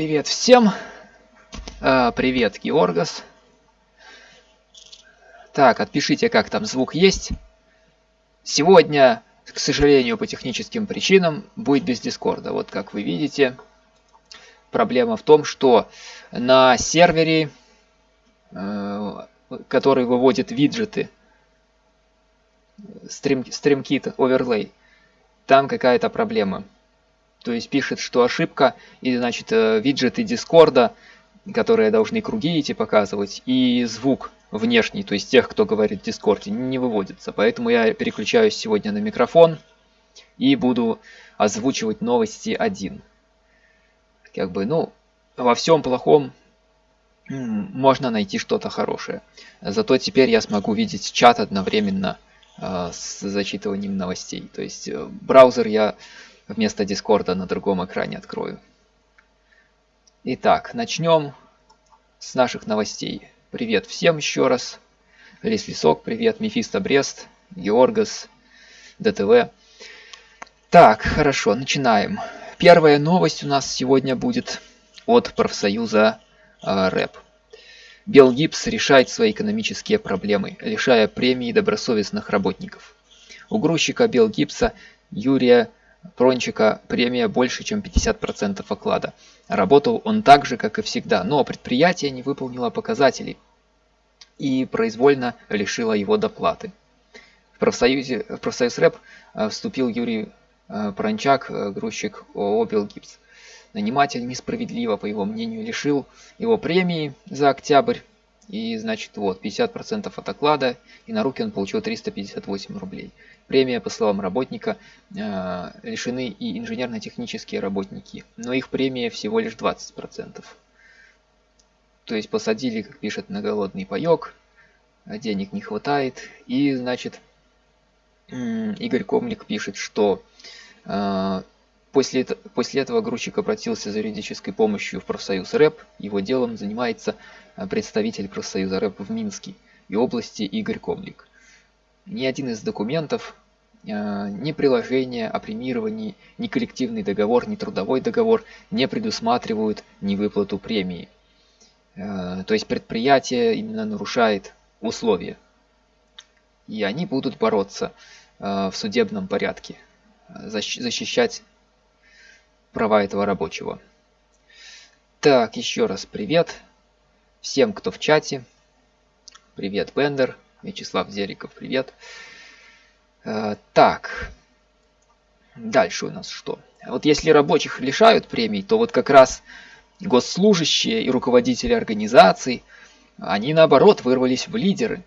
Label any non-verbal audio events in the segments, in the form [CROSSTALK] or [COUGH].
Привет всем. А, привет, Георгас. Так, отпишите, как там звук есть. Сегодня, к сожалению, по техническим причинам, будет без Дискорда. Вот как вы видите, проблема в том, что на сервере, э, который выводит виджеты, стрим, StreamKit Overlay, там какая-то проблема. То есть пишет, что ошибка, и значит э, виджеты Дискорда, которые должны круги эти показывать, и звук внешний, то есть тех, кто говорит в Дискорде, не выводится. Поэтому я переключаюсь сегодня на микрофон и буду озвучивать новости один. Как бы, ну, во всем плохом можно найти что-то хорошее. Зато теперь я смогу видеть чат одновременно э, с зачитыванием новостей. То есть э, браузер я вместо Дискорда на другом экране открою. Итак, начнем с наших новостей. Привет всем еще раз. Лис Лесок, привет. Мефисто Брест, Георгас, ДТВ. Так, хорошо, начинаем. Первая новость у нас сегодня будет от профсоюза э, РЭП. Белгипс решает свои экономические проблемы, лишая премии добросовестных работников. У грузчика Белгипса Юрия Прончика премия больше, чем 50% оклада. Работал он так же, как и всегда, но предприятие не выполнило показателей и произвольно лишило его доплаты. В, профсоюзе, в профсоюз РЭП э, вступил Юрий э, Прончак, э, грузчик ООО «Белгипс». Наниматель несправедливо, по его мнению, лишил его премии за октябрь. И, значит, вот, 50% от оклада, и на руки он получил 358 рублей. Премия, по словам работника, э, лишены и инженерно-технические работники, но их премия всего лишь 20%. То есть посадили, как пишет, на голодный паек, а денег не хватает, и, значит, Игорь Комлик пишет, что э, после, после этого грузчик обратился за юридической помощью в профсоюз РЭП. Его делом занимается э, представитель профсоюза РЭП в Минске и области Игорь Комлик. Ни один из документов, э, ни приложение о премировании, ни коллективный договор, ни трудовой договор не предусматривают ни выплату премии. Э, то есть предприятие именно нарушает условия. И они будут бороться э, в судебном порядке, защищать права этого рабочего. Так, еще раз привет всем, кто в чате. Привет, Бендер. Вячеслав Зериков, привет. Э, так, дальше у нас что? Вот если рабочих лишают премий, то вот как раз госслужащие и руководители организаций, они наоборот вырвались в лидеры.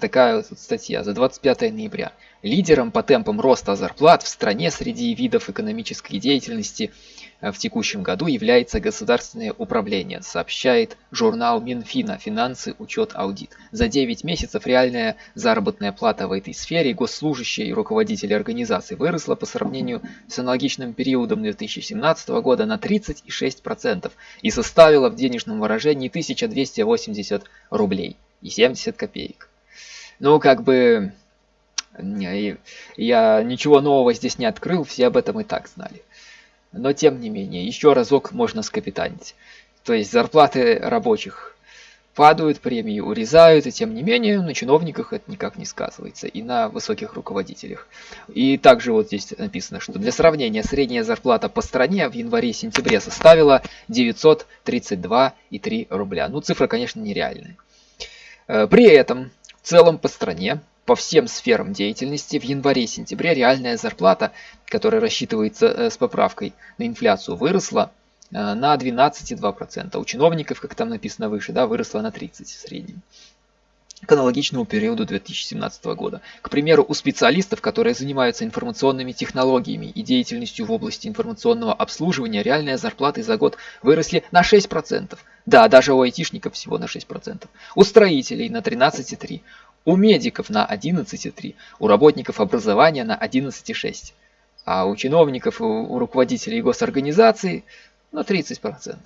Такая вот статья за 25 ноября. Лидером по темпам роста зарплат в стране среди видов экономической деятельности в текущем году является государственное управление, сообщает журнал Минфина «Финансы, учет, аудит». За 9 месяцев реальная заработная плата в этой сфере госслужащие и руководители организаций выросла по сравнению с аналогичным периодом 2017 года на 36% и составила в денежном выражении 1280 рублей и 70 копеек. Ну, как бы, я ничего нового здесь не открыл, все об этом и так знали. Но тем не менее, еще разок можно скапитанить. То есть зарплаты рабочих падают, премии урезают, и тем не менее на чиновниках это никак не сказывается, и на высоких руководителях. И также вот здесь написано, что для сравнения средняя зарплата по стране в январе-сентябре составила 932,3 рубля. Ну, цифра, конечно, нереальная. Э, при этом целом по стране по всем сферам деятельности в январе-сентябре реальная зарплата, которая рассчитывается э, с поправкой на инфляцию, выросла э, на 12,2%. У чиновников, как там написано выше, да, выросла на 30% в среднем к аналогичному периоду 2017 года. К примеру, у специалистов, которые занимаются информационными технологиями и деятельностью в области информационного обслуживания, реальные зарплаты за год выросли на 6%. Да, даже у айтишников всего на 6%. У строителей на 13,3%, у медиков на 11,3, у работников образования на 11,6, а у чиновников у руководителей госорганизаций на 30%.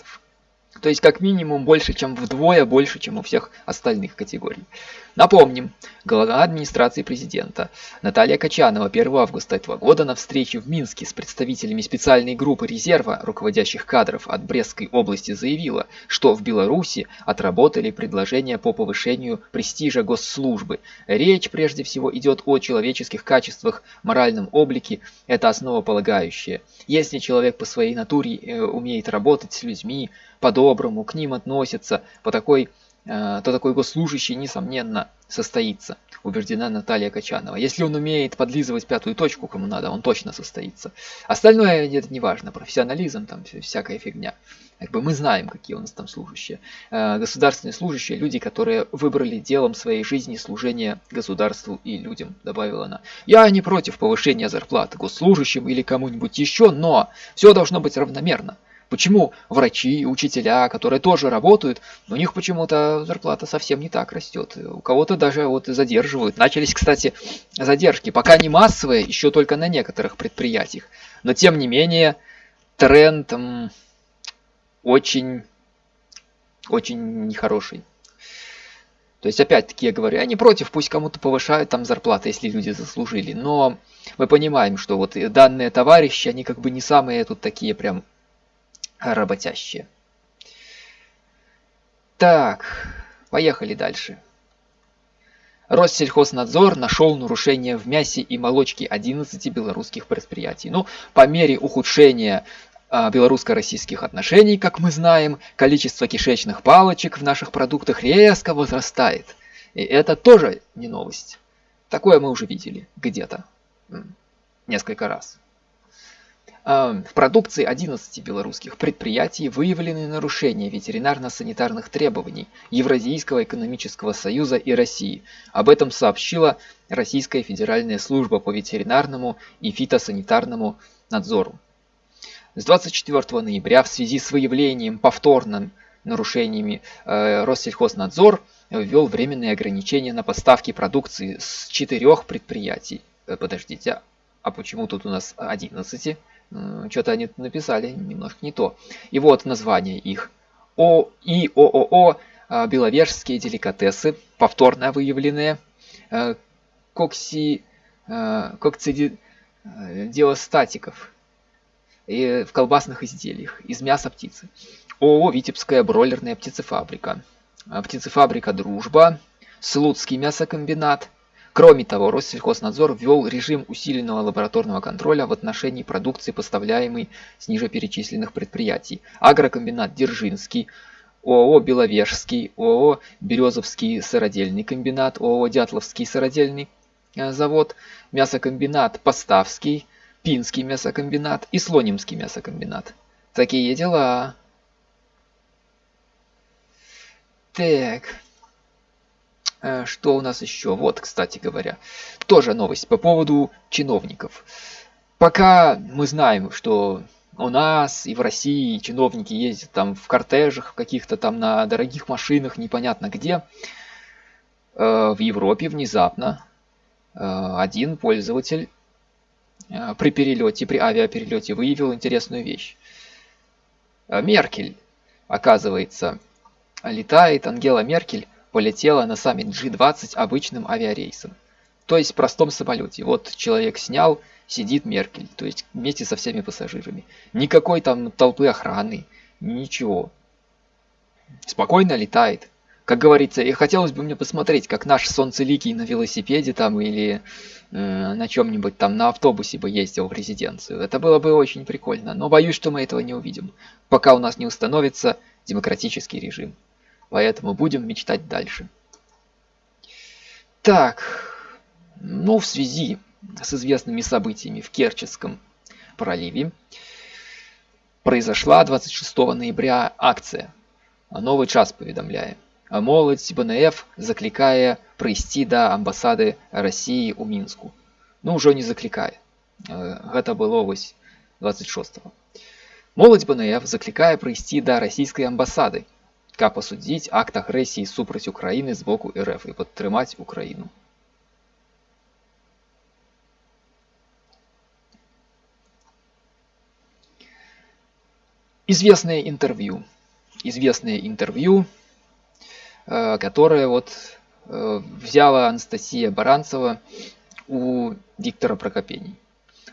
То есть как минимум больше, чем вдвое больше, чем у всех остальных категорий. Напомним, глава администрации президента Наталья Качанова 1 августа этого года на встрече в Минске с представителями специальной группы резерва руководящих кадров от Брестской области заявила, что в Беларуси отработали предложения по повышению престижа госслужбы. Речь прежде всего идет о человеческих качествах, моральном облике, это основополагающее. Если человек по своей натуре э, умеет работать с людьми, по-доброму к ним относится, по такой то такой госслужащий, несомненно, состоится, убеждена Наталья Качанова. Если он умеет подлизывать пятую точку, кому надо, он точно состоится. Остальное это не важно, профессионализм, там всякая фигня. Как бы мы знаем, какие у нас там служащие. Э, государственные служащие, люди, которые выбрали делом своей жизни служение государству и людям, добавила она. Я не против повышения зарплат госслужащим или кому-нибудь еще, но все должно быть равномерно. Почему врачи, учителя, которые тоже работают, у них почему-то зарплата совсем не так растет. У кого-то даже вот задерживают. Начались, кстати, задержки. Пока не массовые, еще только на некоторых предприятиях. Но тем не менее, тренд очень, очень нехороший. То есть, опять-таки, я говорю, я не против, пусть кому-то повышают там зарплаты, если люди заслужили. Но мы понимаем, что вот данные товарищи, они как бы не самые тут такие прям работящие. Так, поехали дальше. Россельхознадзор нашел нарушения в мясе и молочке 11 белорусских предприятий. Ну, по мере ухудшения а, белорусско-российских отношений, как мы знаем, количество кишечных палочек в наших продуктах резко возрастает. И это тоже не новость. Такое мы уже видели где-то несколько раз. В продукции 11 белорусских предприятий выявлены нарушения ветеринарно-санитарных требований Евразийского экономического союза и России. Об этом сообщила Российская федеральная служба по ветеринарному и фитосанитарному надзору. С 24 ноября в связи с выявлением повторным нарушениями э, Россельхознадзор ввел временные ограничения на поставки продукции с четырех предприятий. Э, подождите, а почему тут у нас 11? Что-то они написали немножко не то. И вот название их. О и ООО а, Беловежские деликатесы, повторно выявленные. А, кокси, а, кокцидиостатиков и в колбасных изделиях из мяса птицы. ООО Витебская бройлерная птицефабрика. Птицефабрика Дружба. Слуцкий мясокомбинат. Кроме того, Россельхознадзор ввел режим усиленного лабораторного контроля в отношении продукции, поставляемой с ниже перечисленных предприятий. Агрокомбинат Дзержинский, ООО «Беловежский», ООО «Березовский сыродельный комбинат», ООО «Дятловский сыродельный э, завод, мясокомбинат «Поставский», Пинский мясокомбинат и Слонимский мясокомбинат. Такие дела. Так. Э, что у нас еще? Вот, кстати говоря, тоже новость по поводу чиновников. Пока мы знаем, что у нас и в России чиновники ездят там в кортежах, каких-то там на дорогих машинах, непонятно где. Э, в Европе внезапно э, один пользователь при перелете, при авиаперелете выявил интересную вещь. Меркель, оказывается, летает, Ангела Меркель полетела на саммит G20 обычным авиарейсом. То есть в простом самолете. Вот человек снял, сидит Меркель, то есть вместе со всеми пассажирами. Никакой там толпы охраны, ничего. Спокойно летает. Как говорится, и хотелось бы мне посмотреть, как наш солнцеликий на велосипеде там или э, на чем-нибудь там на автобусе бы ездил в резиденцию. Это было бы очень прикольно, но боюсь, что мы этого не увидим, пока у нас не установится демократический режим. Поэтому будем мечтать дальше. Так, ну в связи с известными событиями в Керченском проливе произошла 26 ноября акция «Новый час» поведомляем. Молодь БНФ закликая пройти до амбасады России у Мінску. Ну уже не заклікае. Гэта было вось 26. -го. Моладзь БНФ заклікае прыйсці да расійскай амбасады каб асудзіць акт агрэсіі супраць Украіны з боку РФ і падтрымаць Украіну. Известное интервью известное интервью, э, которое вот э, взяла Анастасия Баранцева у Виктора Прокопений.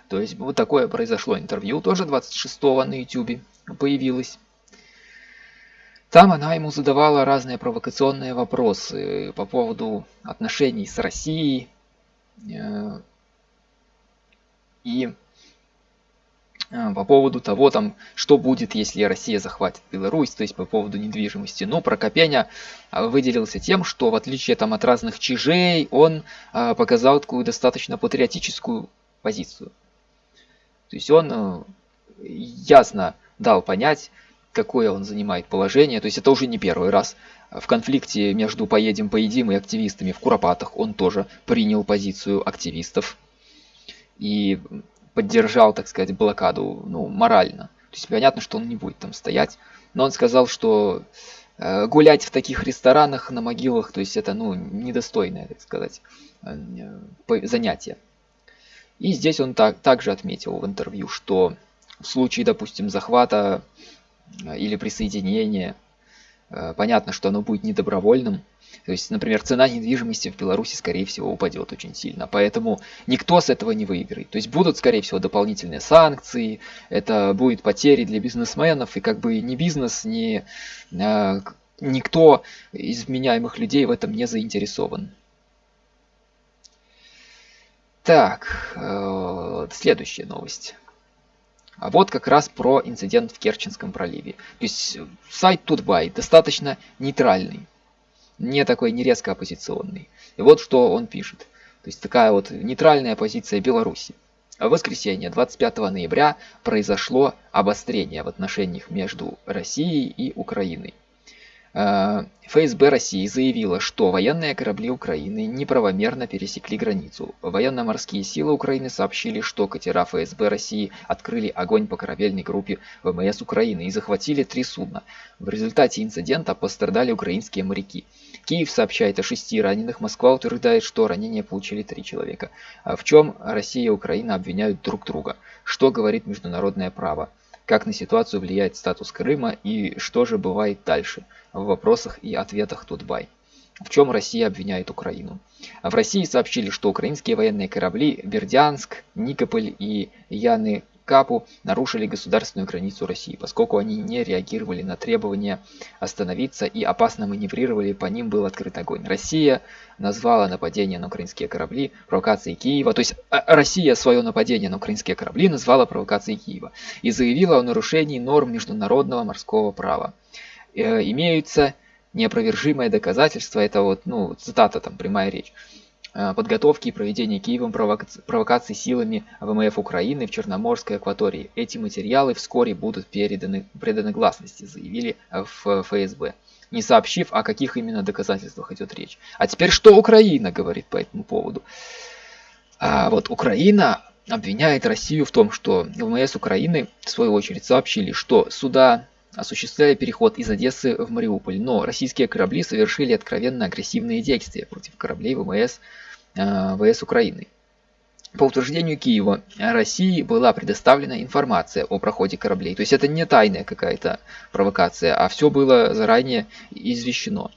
То есть вот такое произошло интервью, тоже 26-го на YouTube появилось. Там она ему задавала разные провокационные вопросы по поводу отношений с Россией. Э, и э, по поводу того, там, что будет, если Россия захватит Беларусь, то есть по поводу недвижимости. Но Прокопеня э, выделился тем, что в отличие там, от разных чижей, он показал такую достаточно патриотическую позицию. То есть он ясно дал понять, какое он занимает положение. То есть это уже не первый раз. В конфликте между «Поедем, поедим» и активистами в Куропатах он тоже принял позицию активистов и поддержал, так сказать, блокаду ну, морально. То есть понятно, что он не будет там стоять. Но он сказал, что э, гулять в таких ресторанах на могилах, то есть это ну, недостойное, так сказать, э, занятие. И здесь он так, также отметил в интервью, что в случае, допустим, захвата или присоединение. Э, понятно, что оно будет недобровольным. То есть, например, цена недвижимости в Беларуси, скорее всего, упадет очень сильно. Поэтому никто с этого не выиграет. То есть будут, скорее всего, дополнительные санкции, это будет потери для бизнесменов, и как бы ни бизнес, ни э, никто из вменяемых людей в этом не заинтересован. Так, следующая новость. А вот как раз про инцидент в Керченском проливе. То есть э, сайт Тутбай достаточно нейтральный, не такой не резко оппозиционный. И вот что он пишет. То есть такая вот нейтральная позиция Беларуси. В воскресенье 25 ноября произошло обострение в отношениях между Россией и Украиной. Э, ФСБ России заявила, что военные корабли Украины неправомерно пересекли границу. Военно-морские силы Украины сообщили, что катера ФСБ России открыли огонь по корабельной группе ВМС Украины и захватили три судна. В результате инцидента пострадали украинские моряки. Киев сообщает о шести раненых, Москва утверждает, что ранения получили три человека. А в чем Россия и Украина обвиняют друг друга? Что говорит международное право? Как на ситуацию влияет статус Крыма и что же бывает дальше в вопросах и ответах Тутбай. В чем Россия обвиняет Украину? В России сообщили, что украинские военные корабли Бердянск, Никополь и Яны Капу нарушили государственную границу России, поскольку они не реагировали на требования остановиться и опасно маневрировали, по ним был открыт огонь. Россия назвала нападение на украинские корабли провокацией Киева, то есть а, Россия свое нападение на украинские корабли назвала провокацией Киева и заявила о нарушении норм международного морского права. Э, имеются неопровержимые доказательства, это вот, ну, цитата там, прямая речь, Э, подготовки и проведения Киевом провокаций силами ВМФ Украины в Черноморской акватории. Эти материалы вскоре будут переданы, преданы гласности, заявили в ФСБ, не сообщив, о каких именно доказательствах идет речь. А теперь что Украина говорит по этому поводу? А вот Украина обвиняет Россию в том, что ВМС Украины, в свою очередь, сообщили, что суда осуществляли переход из Одессы в Мариуполь, но российские корабли совершили откровенно агрессивные действия против кораблей ВМС, э, ВС Украины. По утверждению Киева, России была предоставлена информация о проходе кораблей. То есть это не тайная какая-то провокация, а все было заранее извещено.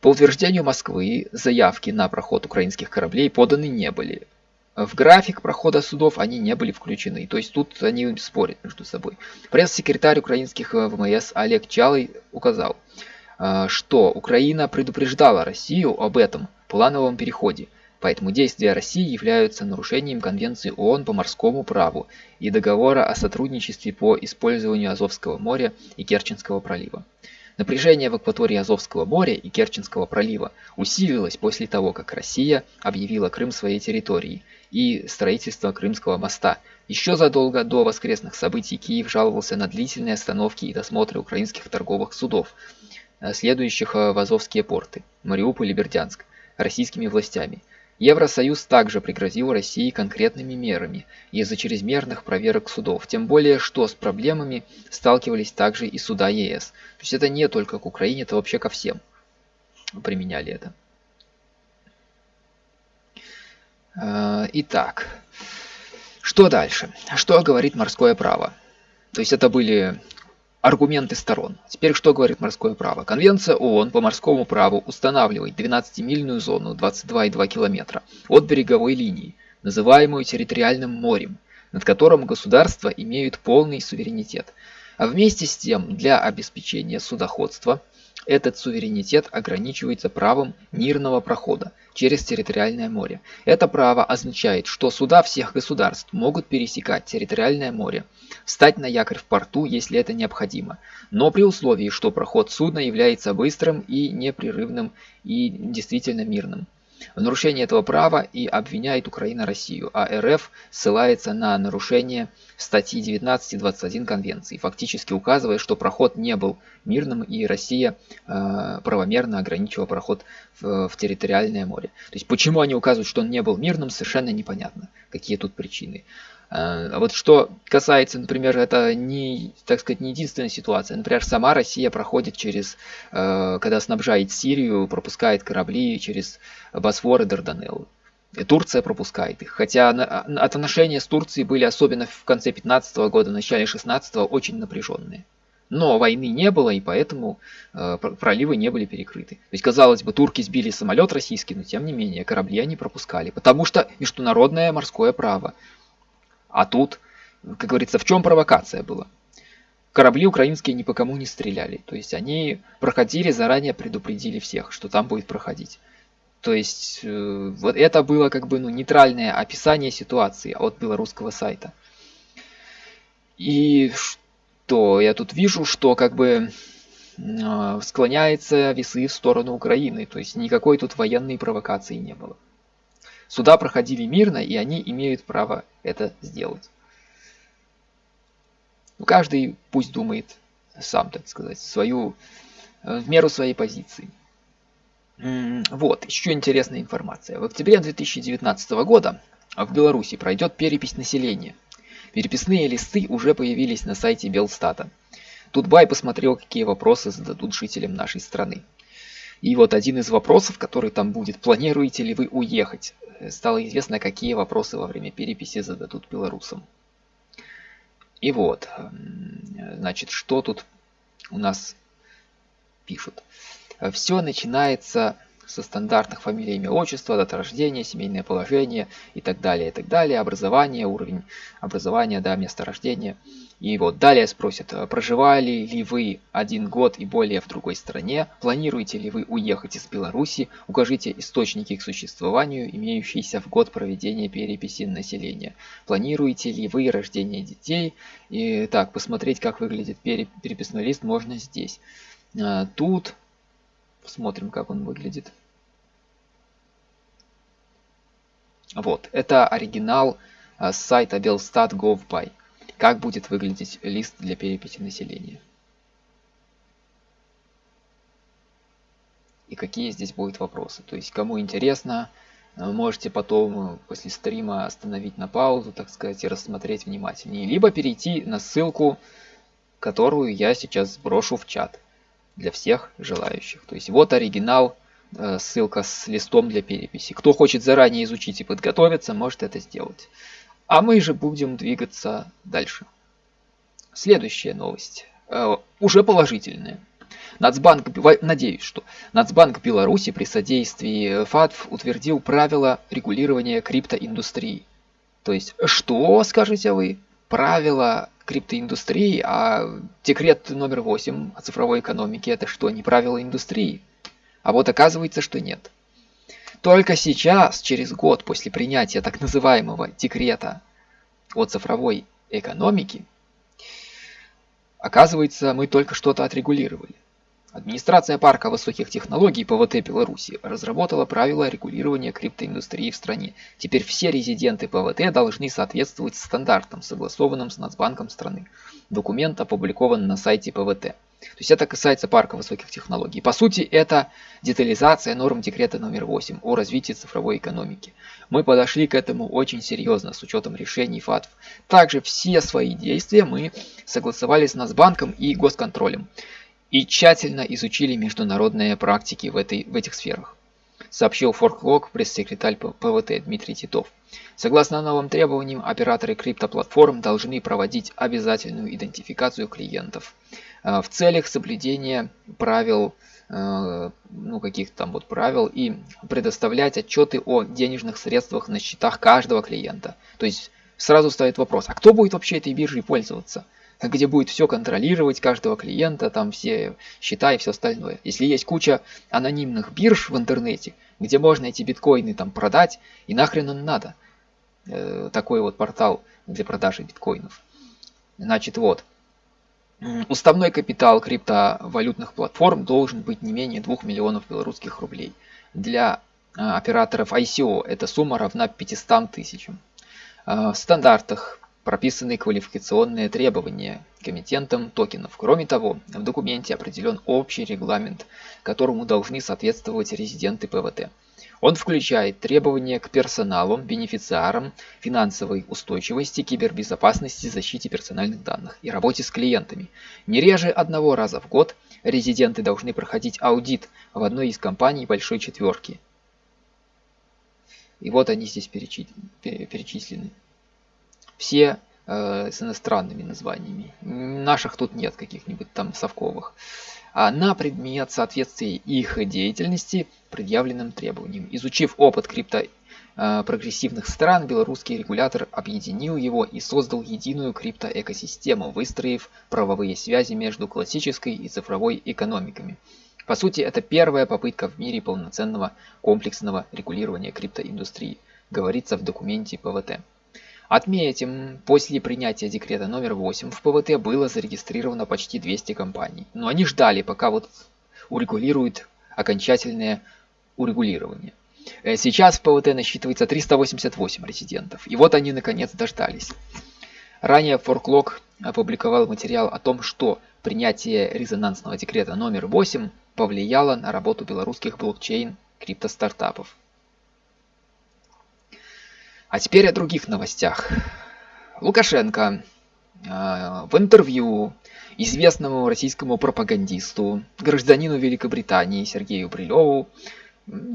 По утверждению Москвы, заявки на проход украинских кораблей поданы не были. В график прохода судов они не были включены, то есть тут они спорят между собой. Пресс-секретарь украинских э, ВМС Олег Чалый указал, э, что Украина предупреждала Россию об этом плановом переходе, поэтому действия России являются нарушением Конвенции ООН по морскому праву и договора о сотрудничестве по использованию Азовского моря и Керченского пролива. Напряжение в акватории Азовского моря и Керченского пролива усилилось после того, как Россия объявила Крым своей территорией и строительство Крымского моста. Еще задолго до воскресных событий Киев жаловался на длительные остановки и досмотры украинских торговых судов, э, следующих э, в Азовские порты, Мариуполь и Бердянск, российскими властями. Евросоюз также пригрозил России конкретными мерами из-за чрезмерных проверок судов, тем более что с проблемами сталкивались также и суда ЕС. То есть это не только к Украине, это вообще ко всем применяли это. Э, итак, что дальше? Что говорит морское право? То есть это были Аргументы сторон. Теперь что говорит морское право? Конвенция ООН по морскому праву устанавливает 12-мильную зону 22,2 километра от береговой линии, называемую территориальным морем, над которым государства имеют полный суверенитет. А вместе с тем, для обеспечения судоходства этот суверенитет ограничивается правом мирного прохода через территориальное море. Это право означает, что суда всех государств могут пересекать территориальное море, встать на якорь в порту, если это необходимо, но при условии, что проход судна является быстрым и непрерывным и действительно мирным. В нарушении этого права и обвиняет Украина Россию, а РФ ссылается на нарушение статьи 19 и 21 Конвенции, фактически указывая, что проход не был мирным и Россия э, правомерно ограничила проход в, в территориальное море. То есть почему они указывают, что он не был мирным, совершенно непонятно, какие тут причины. А вот что касается, например, это не, так сказать, не единственная ситуация. Например, сама Россия проходит через, э, когда снабжает Сирию, пропускает корабли через Босфор и Дарданеллы. Турция пропускает их. Хотя отношения с Турцией были, особенно в конце 15 -го года, начале 16 очень напряженные. Но войны не было, и поэтому э, проливы не были перекрыты. То есть, казалось бы, турки сбили самолет российский, но тем не менее корабли они пропускали. Потому что международное морское право. А тут, как говорится, в чем провокация была? Корабли украинские ни по кому не стреляли. То есть они проходили, заранее предупредили всех, что там будет проходить. То есть э, вот это было как бы ну, нейтральное описание ситуации от белорусского сайта. И что я тут вижу, что как бы э, склоняется весы в сторону Украины. То есть никакой тут военной провокации не было. Суда проходили мирно, и они имеют право это сделать. Ну, каждый пусть думает сам, так сказать, свою, э, в меру своей позиции. Вот, еще интересная информация. В октябре 2019 года в Беларуси пройдет перепись населения. Переписные листы уже появились на сайте Белстата. Тут Бай посмотрел, какие вопросы зададут жителям нашей страны. И вот один из вопросов, который там будет, планируете ли вы уехать? Стало известно, какие вопросы во время переписи зададут белорусам. И вот, значит, что тут у нас пишут. Все начинается со стандартных фамилий, имя, отчество, дата рождения, семейное положение и так далее, и так далее, образование, уровень образования, да, место рождения. И вот далее спросят, проживали ли вы один год и более в другой стране, планируете ли вы уехать из Беларуси, укажите источники к существованию, имеющиеся в год проведения переписи населения. Планируете ли вы рождение детей? И так, посмотреть, как выглядит переписной лист, можно здесь. А, тут посмотрим, как он выглядит. Вот, это оригинал а, с сайта belstat.gov.by. Как будет выглядеть лист для переписи населения. И какие здесь будут вопросы. То есть, кому интересно, а, можете потом э, после стрима остановить на паузу, так сказать, и рассмотреть внимательнее. Либо перейти на ссылку, которую я сейчас сброшу в чат для всех желающих. То есть вот оригинал Э, ссылка с листом для переписи. Кто хочет заранее изучить и подготовиться, может это сделать. А мы же будем двигаться дальше. Следующая новость. Э, уже положительная. Нацбанк, надеюсь, что Нацбанк Беларуси при содействии ФАТФ утвердил правила регулирования криптоиндустрии. То есть, что, скажете вы, правила криптоиндустрии, а декрет номер 8 о цифровой экономике это что, не правила индустрии? А вот оказывается, что нет. Только сейчас, через год после принятия так называемого декрета о цифровой экономике, оказывается, мы только что-то отрегулировали. Администрация парка высоких технологий ПВТ Беларуси разработала правила регулирования криптоиндустрии в стране. Теперь все резиденты ПВТ должны соответствовать стандартам, согласованным с Нацбанком страны. Документ опубликован на сайте ПВТ. То есть это касается парка высоких технологий. По сути, это детализация норм декрета номер 8 о развитии цифровой экономики. Мы подошли к этому очень серьезно с учетом решений ФАТФ. Также все свои действия мы согласовали с Нацбанком и госконтролем и тщательно изучили международные практики в, этой, в этих сферах. сообщил форклог пресс-секретарь ПВТ Дмитрий Титов. Согласно новым требованиям, операторы криптоплатформ должны проводить обязательную идентификацию клиентов в целях соблюдения правил Э, ну, каких-то там вот правил и предоставлять отчеты о денежных средствах на счетах каждого клиента. То есть сразу стоит вопрос, а кто будет вообще этой биржей пользоваться? Где будет все контролировать каждого клиента, там все счета и все остальное. Если есть куча анонимных бирж в интернете, где можно эти биткоины там продать, и нахрен он надо. Э, такой вот портал для продажи биткоинов. Значит, вот. Уставной капитал криптовалютных платформ должен быть не менее 2 миллионов белорусских рублей. Для а, операторов ICO эта сумма равна 500 тысячам. А, в стандартах прописаны квалификационные требования к эмитентам токенов. Кроме того, в документе определен общий регламент, которому должны соответствовать резиденты ПВТ. Он включает требования к персоналу, бенефициарам, финансовой устойчивости, кибербезопасности, защите персональных данных и работе с клиентами. Не реже одного раза в год резиденты должны проходить аудит в одной из компаний Большой Четверки. И вот они здесь перечислены. Все э, с иностранными названиями. Наших тут нет каких-нибудь там совковых. А на предмет соответствия их деятельности предъявленным требованиям. Изучив опыт крипто э, прогрессивных стран, белорусский регулятор объединил его и создал единую криптоэкосистему, выстроив правовые связи между классической и цифровой экономиками. По сути, это первая попытка в мире полноценного комплексного регулирования криптоиндустрии, говорится в документе ПВТ. Отметим, после принятия декрета номер 8 в ПВТ было зарегистрировано почти 200 компаний. Но они ждали, пока вот урегулируют окончательное урегулирование. Э, сейчас в ПВТ насчитывается 388 резидентов. И вот они наконец дождались. Ранее Форклог опубликовал материал о том, что принятие резонансного декрета номер 8 повлияло на работу белорусских блокчейн криптостартапов. А теперь о других новостях. Лукашенко э, в интервью известному российскому пропагандисту, гражданину Великобритании Сергею Брилеву,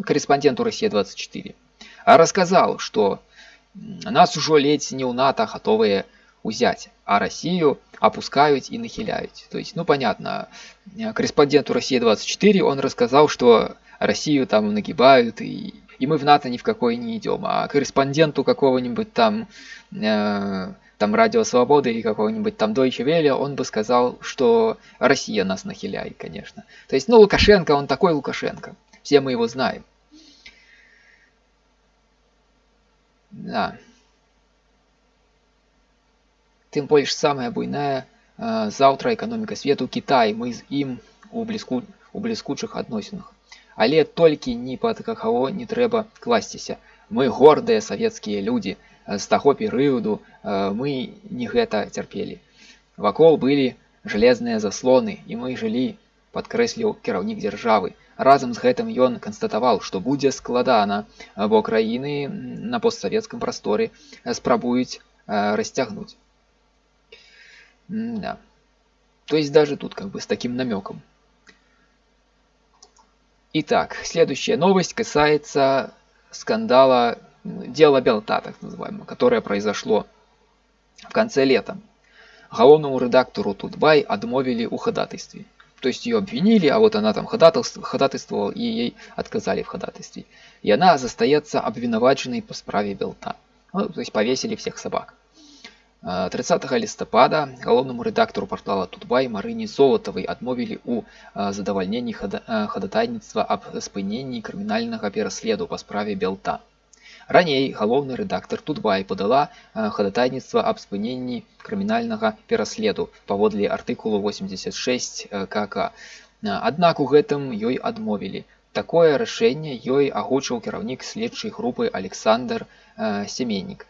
корреспонденту Россия-24, рассказал, что нас уже ледь не у НАТО готовые взять, а Россию опускают и нахиляют. То есть, ну понятно, корреспонденту Россия-24 он рассказал, что Россию там нагибают и и мы в НАТО ни в какой не идем. А корреспонденту какого-нибудь там, э, там Радио Свободы или какого-нибудь там Deutsche Welle, он бы сказал, что Россия нас нахиляет, конечно. То есть, ну, Лукашенко, он такой Лукашенко. Все мы его знаем. Да. Тем больше самая буйная э, завтра экономика свету Китай. Мы з ім у, бліску, у бліскучых адносінах. Але толькі ні пад каго не трэба класціся. Мы гордыя савецкія людзі. З таго перыяду мы не гэта цярпелі. Вакол былі жалезныя заслоны, і мы жылі, падкрэсліў кіраўнік дзяржавы. Разам з гэтым ён канстатаваў, што будзе складана, бо краіны на постсавецкам прасторы спрабуюць расцягнуць. Да. То есть даже тут как бы с таким намеком. Итак, следующая новость касается скандала, дела Белта, так называемого, которое произошло в конце лета. Головному редактору Тутбай отмовили у ходатайстве. То есть ее обвинили, а вот она там ходатайствовала, и ей отказали в ходатайстве. И она застается обвинуваченной по справе Белта. Ну, то есть повесили всех собак. 30 лістапада галоўнаму рэдактару портала тутбай марыні золатавай адмовілі ў задавальненні хадатайніцтва аб спыненні крымінальнага пераследу па справе белта раней галоўны рэдактар тутбай падала хадатайніцтва аб спыненні крымінальнага пераследу паводле артыкулу 86 кк аднак у гэтым ёй адмовілі такое рашэнне ёй агучыў кіраўнік следчай групы александр семеннік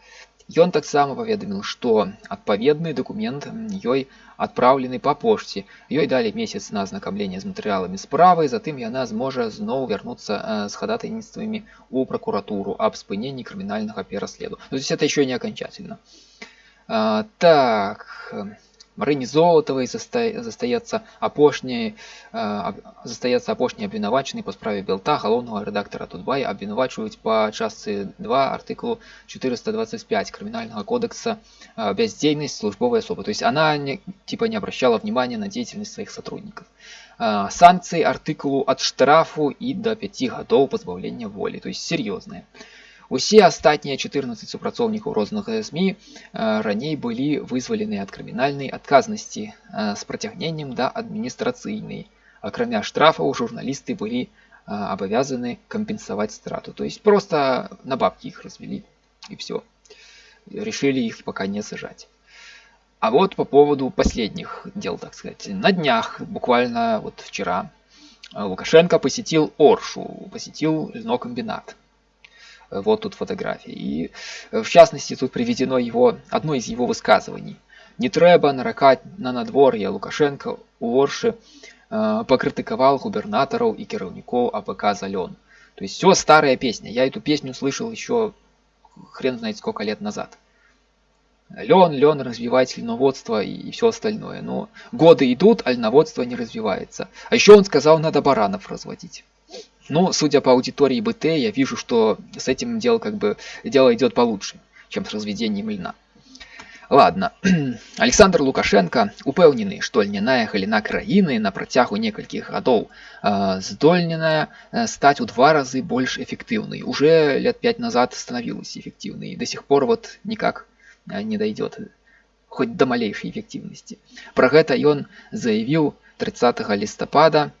Ён таксама паведаміў, што адпаведны дакумент ёй адпраўлены па пошце. Ёй далі месяц на азнакамленне з матэрыяламі справы, затым яна зможа зноў вярнуцца з хадатайніцтвамі ў пракуратуру аб спыненні крымінальнага пераследу. Ну, то есть это еще не окончательно. А, так, Марыні золатавай застаецца апошняй застаецца апошні абвінавачаны па справе белта галоўнага рэдактара тутбай абвінавачваюць па частцы 2 артыклу 425 крымінальнага кодекса бездзейнасць службовой особы то есть она не, типа не обращала внимания на деятельность своих сотрудников санкции артыкулу от штрафу и до 5 гадоў пазбаўлення волі то есть серьезные Усе астатнія 14 супрацоўнікаў розных СМ раней былі вызвалены ад крымінальнай адказнасці з працягненнем да адміністрацыйнай. Акрамя штрафаў журналісты былі абавязаны кампенсаваць страту. То есть просто на бабки их развели и все. Решили их пока не сажать. А вот по поводу последних дел, так сказать. На днях, буквально вот вчера, Лукашенко посетил Оршу, посетил льнокомбинат. Вот тут фотографии. И э, в частности тут приведено его, одно из его высказываний. Не трэба наракать на надвор'е Лукашенко у Орши э, покритиковал губернаторов и кіраўнікоў АПК «Зален». То есть все старая песня. Я эту песню слышал еще хрен знает сколько лет назад. Лен, лен, развивать льноводство и все остальное. Но годы идут, а льноводство не развивается. А еще он сказал, надо баранов разводить. Ну, судя по аудитории БТ, я вижу, что с этим дело как бы дело идет получше, чем с разведением льна. Ладно, [CLEARS THROAT] Александр Лукашенко упэўнены, што льняная галіна краіны на працягу некалькіх гадоў э, здольненая э, стать у два разы больш эффективной. Уже лет пять назад становилась эффективной и до сих пор вот никак э, не дойдет хоть до малейшей эффективности. Про гэта ён заявіў 30 лістапада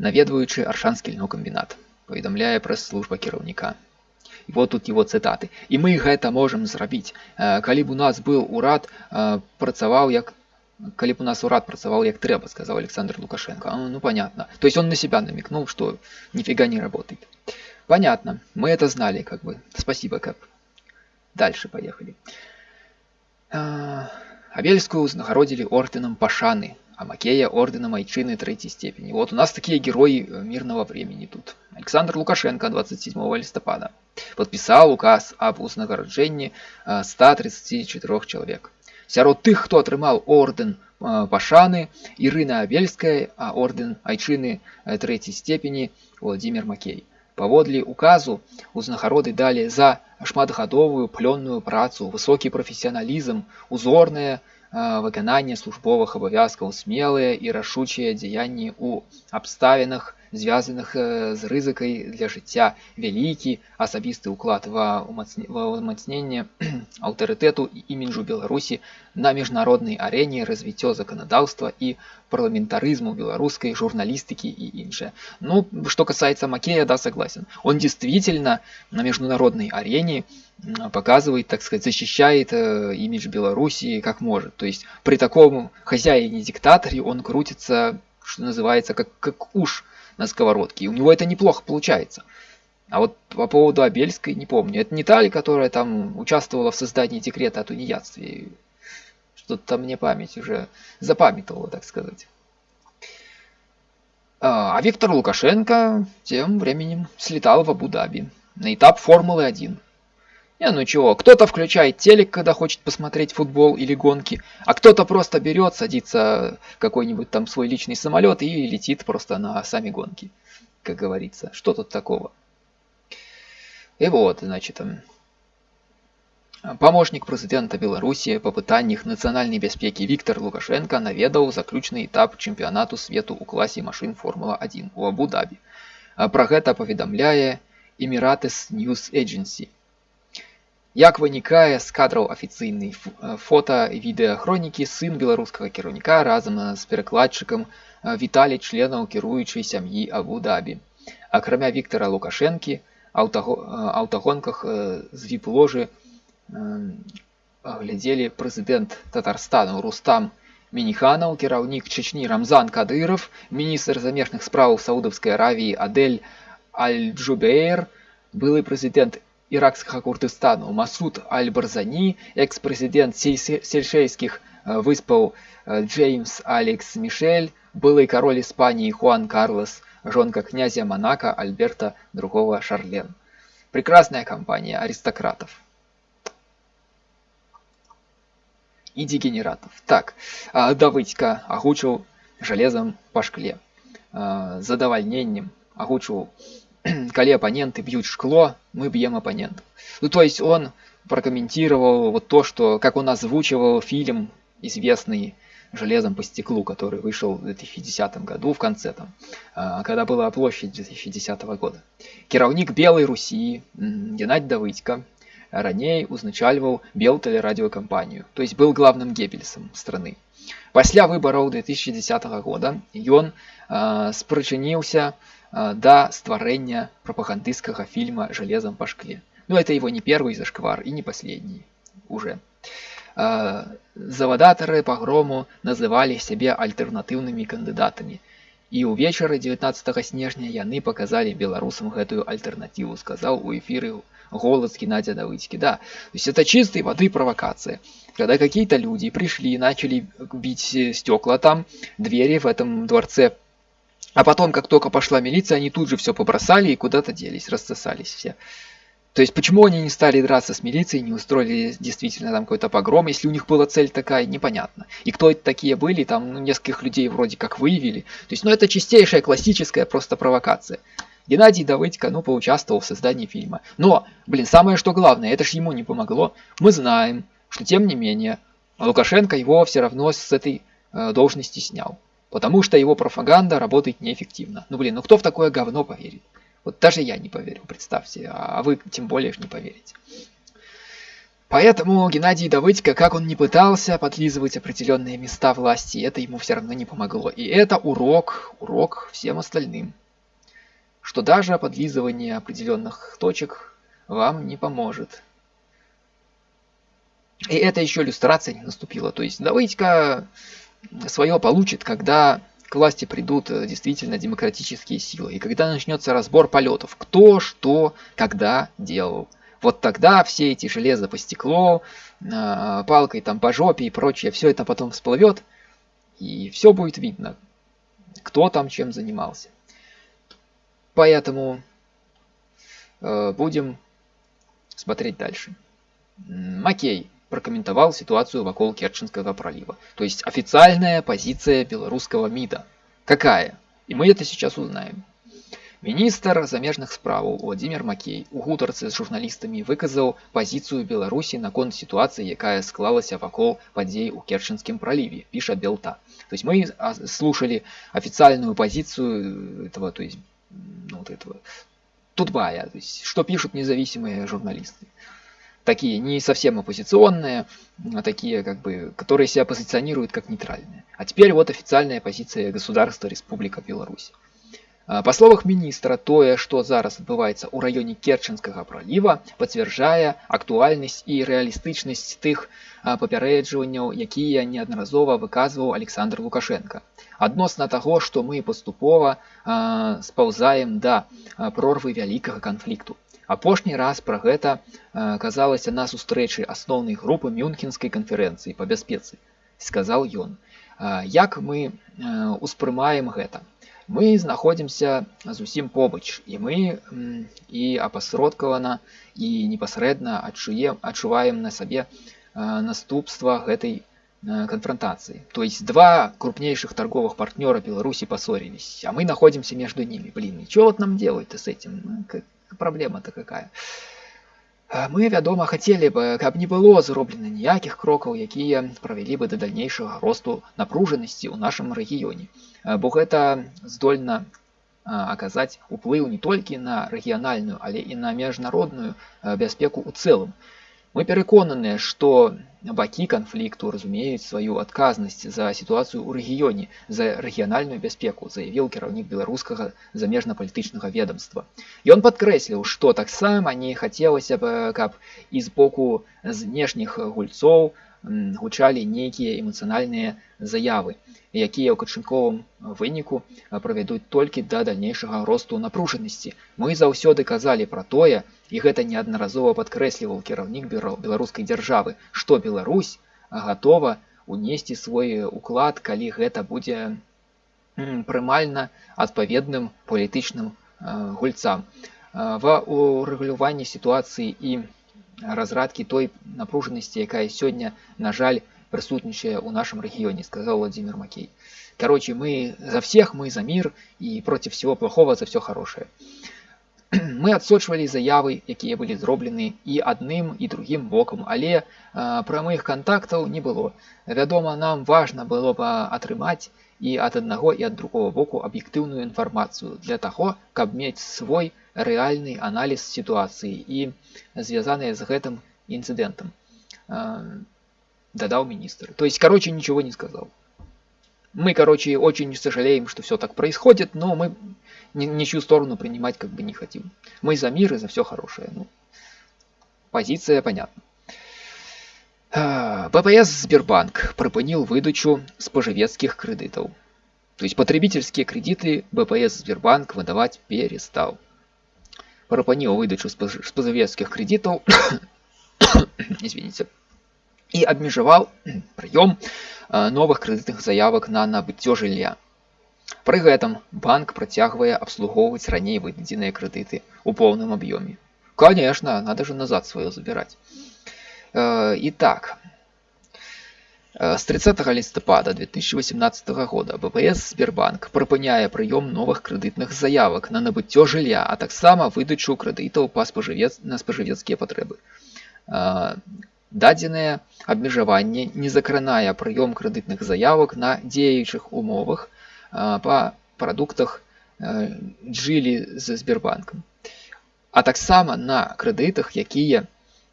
наведваючы аршанскі льнокамбінат паведамляе прэс-служба кіраўніка і вот тут его цытаты і мы гэта можам зрабіць калі б у нас быў урад працаваў як калі б у нас урад працаваў як трэба сказал александр лукашенко ну, ну понятно то есть он на себя намекнул что нифига не работает понятно мы это знали как бы спасибо как дальше поехали абельскую узнагародзілі орденам пашаны а Макея орденом Айчины третьей степени. Вот у нас такие герои э, мирного времени тут. Александр Лукашенко 27 листопада подписал указ об узнагародженні 134 э, человек. Сярод тых, хто атрымаў орден э, пашаны, Ірына Абельская, а орден Айчыны трэцяй степені Владимир Макей. Паводле указу узнагароды далі за шматгадовую плённую працу, высокі прафесіяналізм, узорнае выкананне службовых абавязкаў смелыя і рашучыя дзеянні ў абставінах звязаных з рызыкай для жыцця вялікі асабісты ўклад ва ўмацненне [CLEARS THROAT] аўтарытэту і іміджу беларусі на міжнароднай арэне развіццё заканадаўства і парламентарызму беларускай журналістыкі и іншае ну что касается макея да согласен он действительно на международной арене показывает так сказать защищает э, имидж белоруссии как может то есть при таком хозяине диктаторе он крутится что называется как как уж на сковородке и у него это неплохо получается а вот по поводу Абельской не помню. Это не та ли, которая там участвовала в создании декрета о тунеядстве? Что-то мне память уже запамятовала, так сказать. А, а Виктор Лукашенко тем временем слетал в Абу-Даби на этап Формулы-1. Не, ну чего, кто-то включает телек, когда хочет посмотреть футбол или гонки, а кто-то просто берет, садится в какой-нибудь там свой личный самолет и летит просто на сами гонки, как говорится. Что тут такого? И вот, значит, Памочнік прэзідэнта Беларусі па пытаннях нацыянальнай бяспекі Віктор Лукашенко наведаў заключны этап чэмпіянату свету ў класе машын Формула-1 у Абу-Дабі. Пра гэта паведамляе Эміратыс News Agency. Як вынікае з кадраў афіцыйнай фота і відэахронікі сын беларускага кіраўніка разам з перакладчыкам віталі членаў кіруючай сям'і Абу-Дабі. Акрамя Віктора Лукашэнкі, аўтагонках з віп-ложы глядзелі прэзідэнт татарстану рустам мініханаў кіраўнік чечні рамзан кадыров міністр замежных спраў саудаўскай аравіі адель аль-джубейр былы прэзідэнт іракскага курдыстану масуд аль-барзані экс-прэзідэнт сельшейскіх э, выспаў э, джеймс алекс мішель былы кароль іспаніі хуан карлос жонка князя монако альберта другого шарлен прекрасная компания аристократов и дегенератов. Так, Давыдька агучыў железом по шкле. Задавальненнем агучыў [CLEARS THROAT] коли оппоненты бьют шкло, мы бьем оппонентов. Ну, то есть он прокомментировал вот то, что, как он озвучивал фильм известный железом по стеклу, который вышел в 2010 году в конце там, а, когда была площадь 2010 года. Кіраўнік белой Руси Геннадий Давыдько ранее узначальваў белтэлерадиокампанию, то есть был главным геббельсом страны. Пасля выборов 2010 года ён э, спрычыніўся э, да стварэння прапагандысцкага фильма «Железом по шкле». Но это его не первый зашквар и не последний уже. Э, завадатары пагрому называлі сябе альтэрнатыўнымі кандыдатамі. І ўвечары 19 снежня яны показалі беларусам гэтую альтэрнатыву, сказаў у эфіры голос Геннадия Давыдьки. Да, то есть это чистой воды провокация. Когда какие-то люди пришли и начали бить стекла там, двери в этом дворце, а потом, как только пошла милиция, они тут же все побросали и куда-то делись, рассосались все. То есть почему они не стали драться с милицией, не устроили действительно там какой-то погром, если у них была цель такая, непонятно. И кто это такие были, там ну, нескольких людей вроде как выявили. То есть, ну это чистейшая классическая просто провокация. Геннадий Давыдько, ну, поучаствовал в создании фильма. Но, блин, самое что главное, это ж ему не помогло. Мы знаем, что тем не менее, Лукашенко его все равно с этой э, должности снял. Потому что его пропаганда работает неэффективно. Ну, блин, ну кто в такое говно поверит? Вот даже я не поверю, представьте, а вы тем более не поверите. Поэтому Геннадий Давыдько, как он не пытался подлизывать определенные места власти, это ему все равно не помогло. И это урок, урок всем остальным, что даже подлизывание определенных точек вам не поможет. И это еще иллюстрация не наступила. То есть Давыдько свое получит, когда к власти придут э, действительно демократические силы. И когда начнется разбор полетов, кто, что, когда делал. Вот тогда все эти железо по стеклу, э, палкой там по жопе и прочее, все это потом всплывет, и все будет видно, кто там чем занимался. Поэтому э, будем смотреть дальше. Макей прокомментовал ситуацию вокруг Керченского пролива. То есть официальная позиция белорусского МИДа. Какая? И мы это сейчас узнаем. Міністр замежных справаў Владимир Макей у гутарцы з журналістамі выказаў пазіцыю Беларусі наконт сітуацыі, якая склалася вакол падзей у Керченскім проливе, пишет Белта. То есть мы слушали официальную позицию этого, то есть, ну, вот этого Тутбая, то есть, что пишут независимые журналисты такие не совсем оппозиционные, а такие, как бы, которые себя позиционируют как нейтральные. А теперь вот официальная позиция государства Республика Беларусь. А, па словах міністра тое што зараз адбываецца ў раёне керченскага праліва пацвярджае актуальнасць і рэалістычнасць тых а, папярэджванняў якія неаднаразова выказваў александр лукашенко адносна таго што мы паступова спаўзаем да прорвы вялікага канфлікту Апошні раз пра гэта э, казалася на сустрэчы асноўнай групы мюнхенскай канферэнцыі па бяспецы, сказаў ён. Як мы э, успрымаем гэта? Мы знаходзімся зусім побач і мы і апасродкавана і непасрэдна адчуем адчуваем на сабе э, наступства гэтай конфронтации. То есть два крупнейших торговых партнера Беларуси поссорились, а мы находимся между ними. Блин, и что вот нам делать-то с этим? Праблема-то какая. Мы вядома хацелі бы каб не было зроблена ніякіх крокаў якія правялі бы да дальнейшага росту напружанасці ў нашым рэгіёне. Бо гэта здольна аказаць уплыў не толькі на рэгіянальную але і на міжнародную бяспеку ў цэлым мы пераконаныя што бакі канфлікту разумеюць сваю адказнасць за сітуацыю ў рэгіёне за рэгіянальную бяспеку заявіў кіраўнік беларускага замежна-палітычнага ведомства ён падкрэсліў што таксама не хацелася б каб і з боку знешніх гульцоў гучалі нейкія эмацыянальныя заявы якія ў качынковым выніку правядуць толькі да дальнейшага росту напружанасці мы заўсёды казалі пра тое і гэта неаднаразова падкрэсліваў кіраўнік бюро беларускай дзяржавы што Беларусь гатова унесці свой уклад калі гэта будзе прымальна адпаведным палітычным гульцам ва урэгуляванні сітуацыі і разрадкі той напружанасці якая сёння на жаль присутнічае ў нашем рэгіёне сказал владимир макей короче мы за всех мы за мир и против всего плохого за все хорошее мы адсочвалі заявы якія былі зроблены і адным і другім бокам але прамых контактаў не было вядома нам важно было бы атрымаць і ад аднаго і ад другого боку аб'ектыўную інфармацыю для таго каб мець свой рэальны аналіз сітуацыі і звязаныя з гэтым инцидентом додал министр то есть короче ничего не сказал мы короче очень сожалеем что все так происходит но мы ни, ничью сторону принимать как бы не хотим мы за мир и за все хорошее ну позиция понятна БПС Сбербанк прыпыніў выдачу спажывецкіх крэдытаў. То есть потребительские кредиты БПС Сбербанк выдавать перестал. Прыпыніў выдачу спажывецкіх кредитов [COUGHS] извините, и обмежевал [COUGHS] прием новых кредитных заявок на набыццё жылля. Пры гэтым банк працягвае абслугоўваць раней выдадзеныя крэдыты ў поўным аб'ёме. Конечно, надо же назад свое забирать. Итак, с 30 листопада 2018 года БПС Сбербанк прыпыняе прыём новых крэдытных заявак на набыццё жылля, а таксама выдачу крэдытаў па спажывец на спажывецкія патрэбы дадзенае абмежаванне не закранае прыём крэдытных заявак на дзеючых умовах па прадуктах джылі з сбербанкам а таксама на крэдытах якія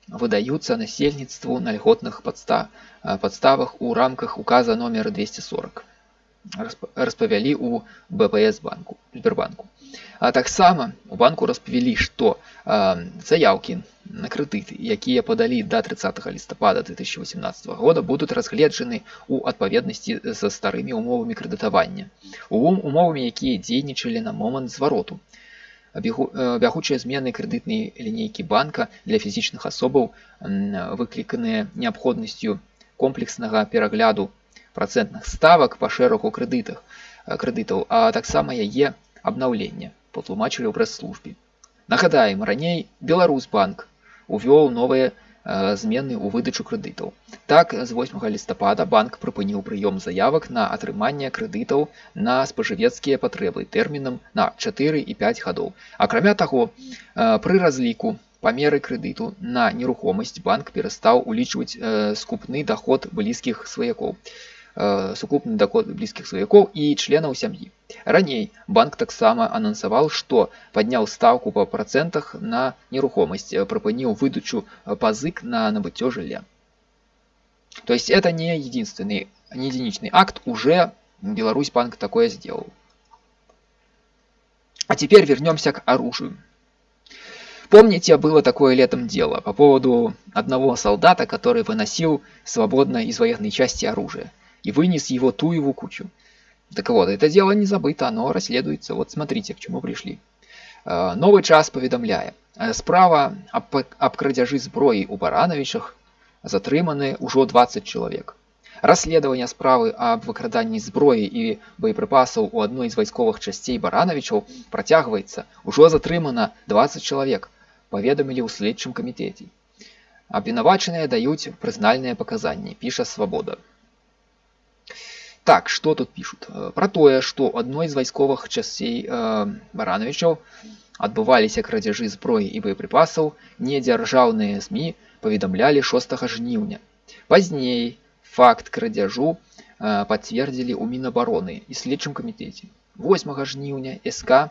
выдаюцца насельніцтву на льготных падста падставах у рамках указа номер 240 распавялі у бпс банку сбербанку а таксама у банку распавялі што заявкі на крэдыты якія падалі да 30 лістапада 2018 года будуць разгледжаны ў адпаведнасці са старымі умовамі крэдытавання ум умовамі якія дзейнічалі на момант звароту бягучыя змены крэдытнай лінейкі банка для фізічных асобаў выкліканыя неабходнасцю комплекснага перагляду процентных ставак па шэрагу крэдытах крэдытаў а таксама яе абнаўлення патлумачылі ў прэс-службе нагадаем раней беларусбанк увёл новыя змены ў выдачу крэдытаў так з 8 лістапада банк прыпыніў прыём заявак на атрыманне крэдытаў на спажывецкія патрэбы тэрмінам на 4 і 5 гадоў акрамя таго пры разліку па меры крэдыту на нерухомасць банк перастаў улічваць скупны доход блізкіх сваякоў сукупны доход блізкіх сваякоў і членаў сям'і. Раней банк таксама анансаваў, што падняў стаўку па працэнтах на нерухомасць, э, прапыніў выдачу э, пазык на набыццё жылля. То есть это не единственный, не единичный акт, уже Беларусь банк такое сделал. А теперь вернемся к оружию. Помните, было такое летом дело по поводу одного солдата, который выносил свободно из военной части оружие и вынес его ту его кучу. Так вот, это дело не забыто, оно расследуется. Вот смотрите, к чему пришли. Э, новый час поведомляе. Э, справа об, об крадзяжы зброі ў баранавічах затрыманы ўжо 20 чалавек. Расследаванне справы аб выкраданні зброі і боепрыпасаў у адной з вайсковых часцей баранавічаў працягваецца. Ужо затрымана 20 чалавек, паведамілі ў следчым камітэце. Абвінавачаныя даюць прызнальныя паказанні, піша свабода. Так, что тут пишут? Э, про тое, што адной з вайсковых часцей э, баранавічаў адбываліся крадзяжы зброі і боепрыпасаў, недзяржаўныя СМі паведамлялі 6 жніўня. Пазней факт крадзяжу э, пацвердзілі ў мінабароны і следчым камітэце. 8 жніўня СК э,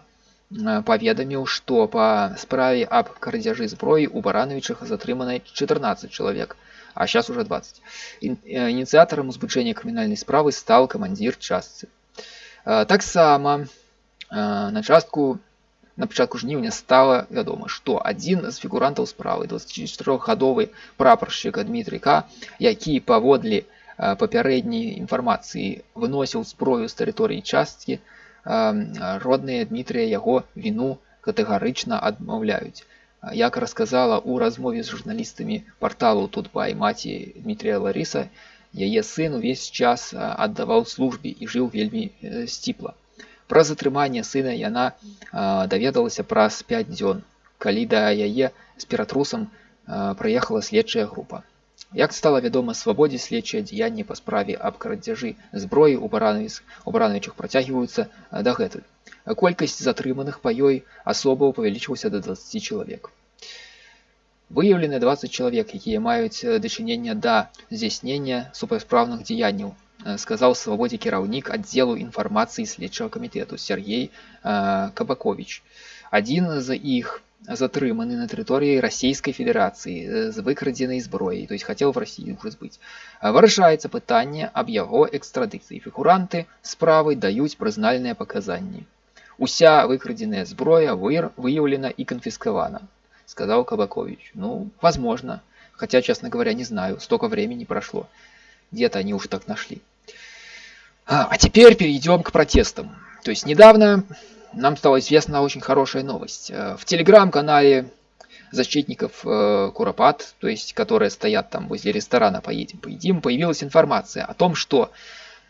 паведаміў, што па справе аб крадзяжы зброі ў баранавічах затрыманай 14 чалавек, а сейчас уже 20. Э, инициатором узбычэння крымінальнай справы стал камандзір частцы. Э, таксама э, на частку на пачатку жніўня стала вядома, што адзін з фігурантаў справы 24гадовы прапаршчыка Дмітрыка, які паводле папярэдняй інфармацыі выносіў зброю з тэрыторыі часткі, родныя Дмітрыя яго віну катэгарычна адмаўляюць як расказала ў размове з журналістамі парталу тут бай маці Дмітрия Ларыса яе сын увесь час аддаваў службе і жыў вельмі сціпла пра затрыманне сына яна даведалася праз 5 дзён калі да яе з ператрусам прыехала следчая група Як стала вядома свабодзе следчыя дзеянні па справе аб крадзяжы зброі у барановичах працягваюцца дагэтуль. Колькасць затрыманых па ёй асобаў павялічылася да 20 чалавек. Выяўлены 20 чалавек, якія маюць дачынення да здзяйснення супрацьпраўных дзеянняў, сказаў свабодзе кіраўнік аддзелу інфармацыі следчага камітэту Сергей Кабакович. Адзін з іх затрыманы на тэрыторыі расійскай федэрацыі з выкрадзенай зброяй то есть хотел в России уже сбыть вырашаецца пытанне аб яго экстрадыцыі фігуранты справы даюць прызнальныя паказанні уся выкрадзеная зброя выр выяўлена і канфіскавана сказал кабакович. Ну возможно. Хотя честно говоря не знаю. Столько времени прошло. Где-то они уж так нашли. А, а теперь перейдем к протестам. То есть недавно нам стала известна очень хорошая новость. Э, в телеграм-канале защитников э, Куропат, то есть которые стоят там возле ресторана «Поедем, поедим», появилась информация о том, что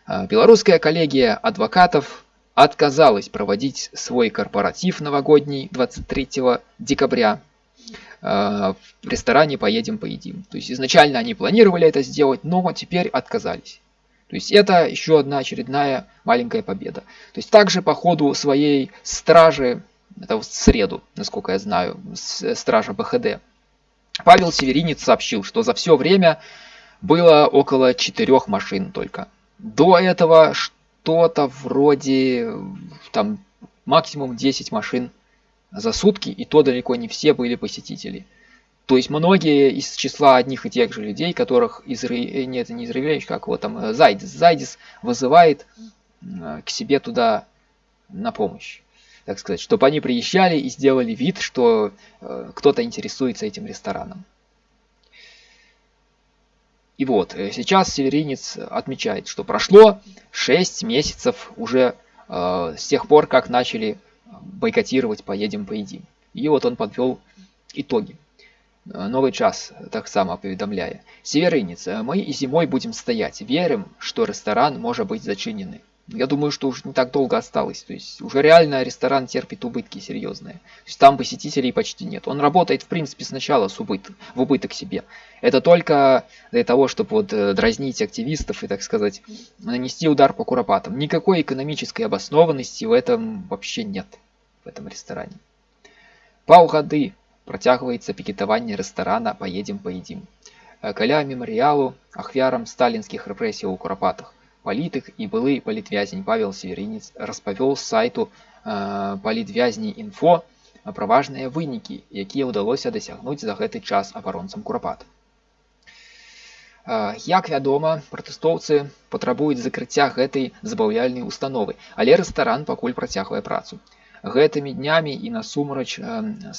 э, белорусская коллегия адвокатов отказалась проводить свой корпоратив новогодний 23 декабря в ресторане «Поедем, поедим». То есть изначально они планировали это сделать, но теперь отказались. То есть это еще одна очередная маленькая победа. То есть также по ходу своей стражи, это в среду, насколько я знаю, стража БХД, Павел Северинец сообщил, что за все время было около четырех машин только. До этого что-то вроде там максимум 10 машин за сутки, и то далеко не все были посетители. То есть многие из числа одних и тех же людей, которых Изра... Э, нет, не Израилевич, как его там, э, Зайдис, Зайдис вызывает э, к себе туда на помощь. Так сказать, чтобы они приезжали и сделали вид, что кто-то интересуется этим рестораном. И вот, сейчас Северинец отмечает, что прошло 6 месяцев уже э, с тех пор, как начали бойкотировать «Поедем, поедим». И вот он подвел итоги. Новы час таксама паведамляе северыніца мы і зімой будем стаять верым что ресторан можа быть зачынены я думаю что уже не так долго осталось то есть уже реально ресторан терпит убытки серьезные то есть там посетителей почти нет он работает в принципе сначала с убыт в убыток себе это только для того чтобы вот э, дразнить активистов и так сказать нанести удар по куропатам никакой экономической обоснованности в этом вообще нет в этом ресторане паўгады Працягваецца пікетаванне рэстарана паедзем паедзім. Э, каля мемарыялу ахвярам сталінскіх рэпрэсій у курапатах Палітык і былы палітвязень павел северінец распавёл з сайту э, палітвязні інфо пра важныя вынікі якія ўдалося дасягнуць за гэты час абаронцам курапат э, як вядома пратэстоўцы патрабуюць закрыцця гэтай забаўляльнай установы але рэстаран пакуль працягвае працу. Гэтымі днямі і насумрач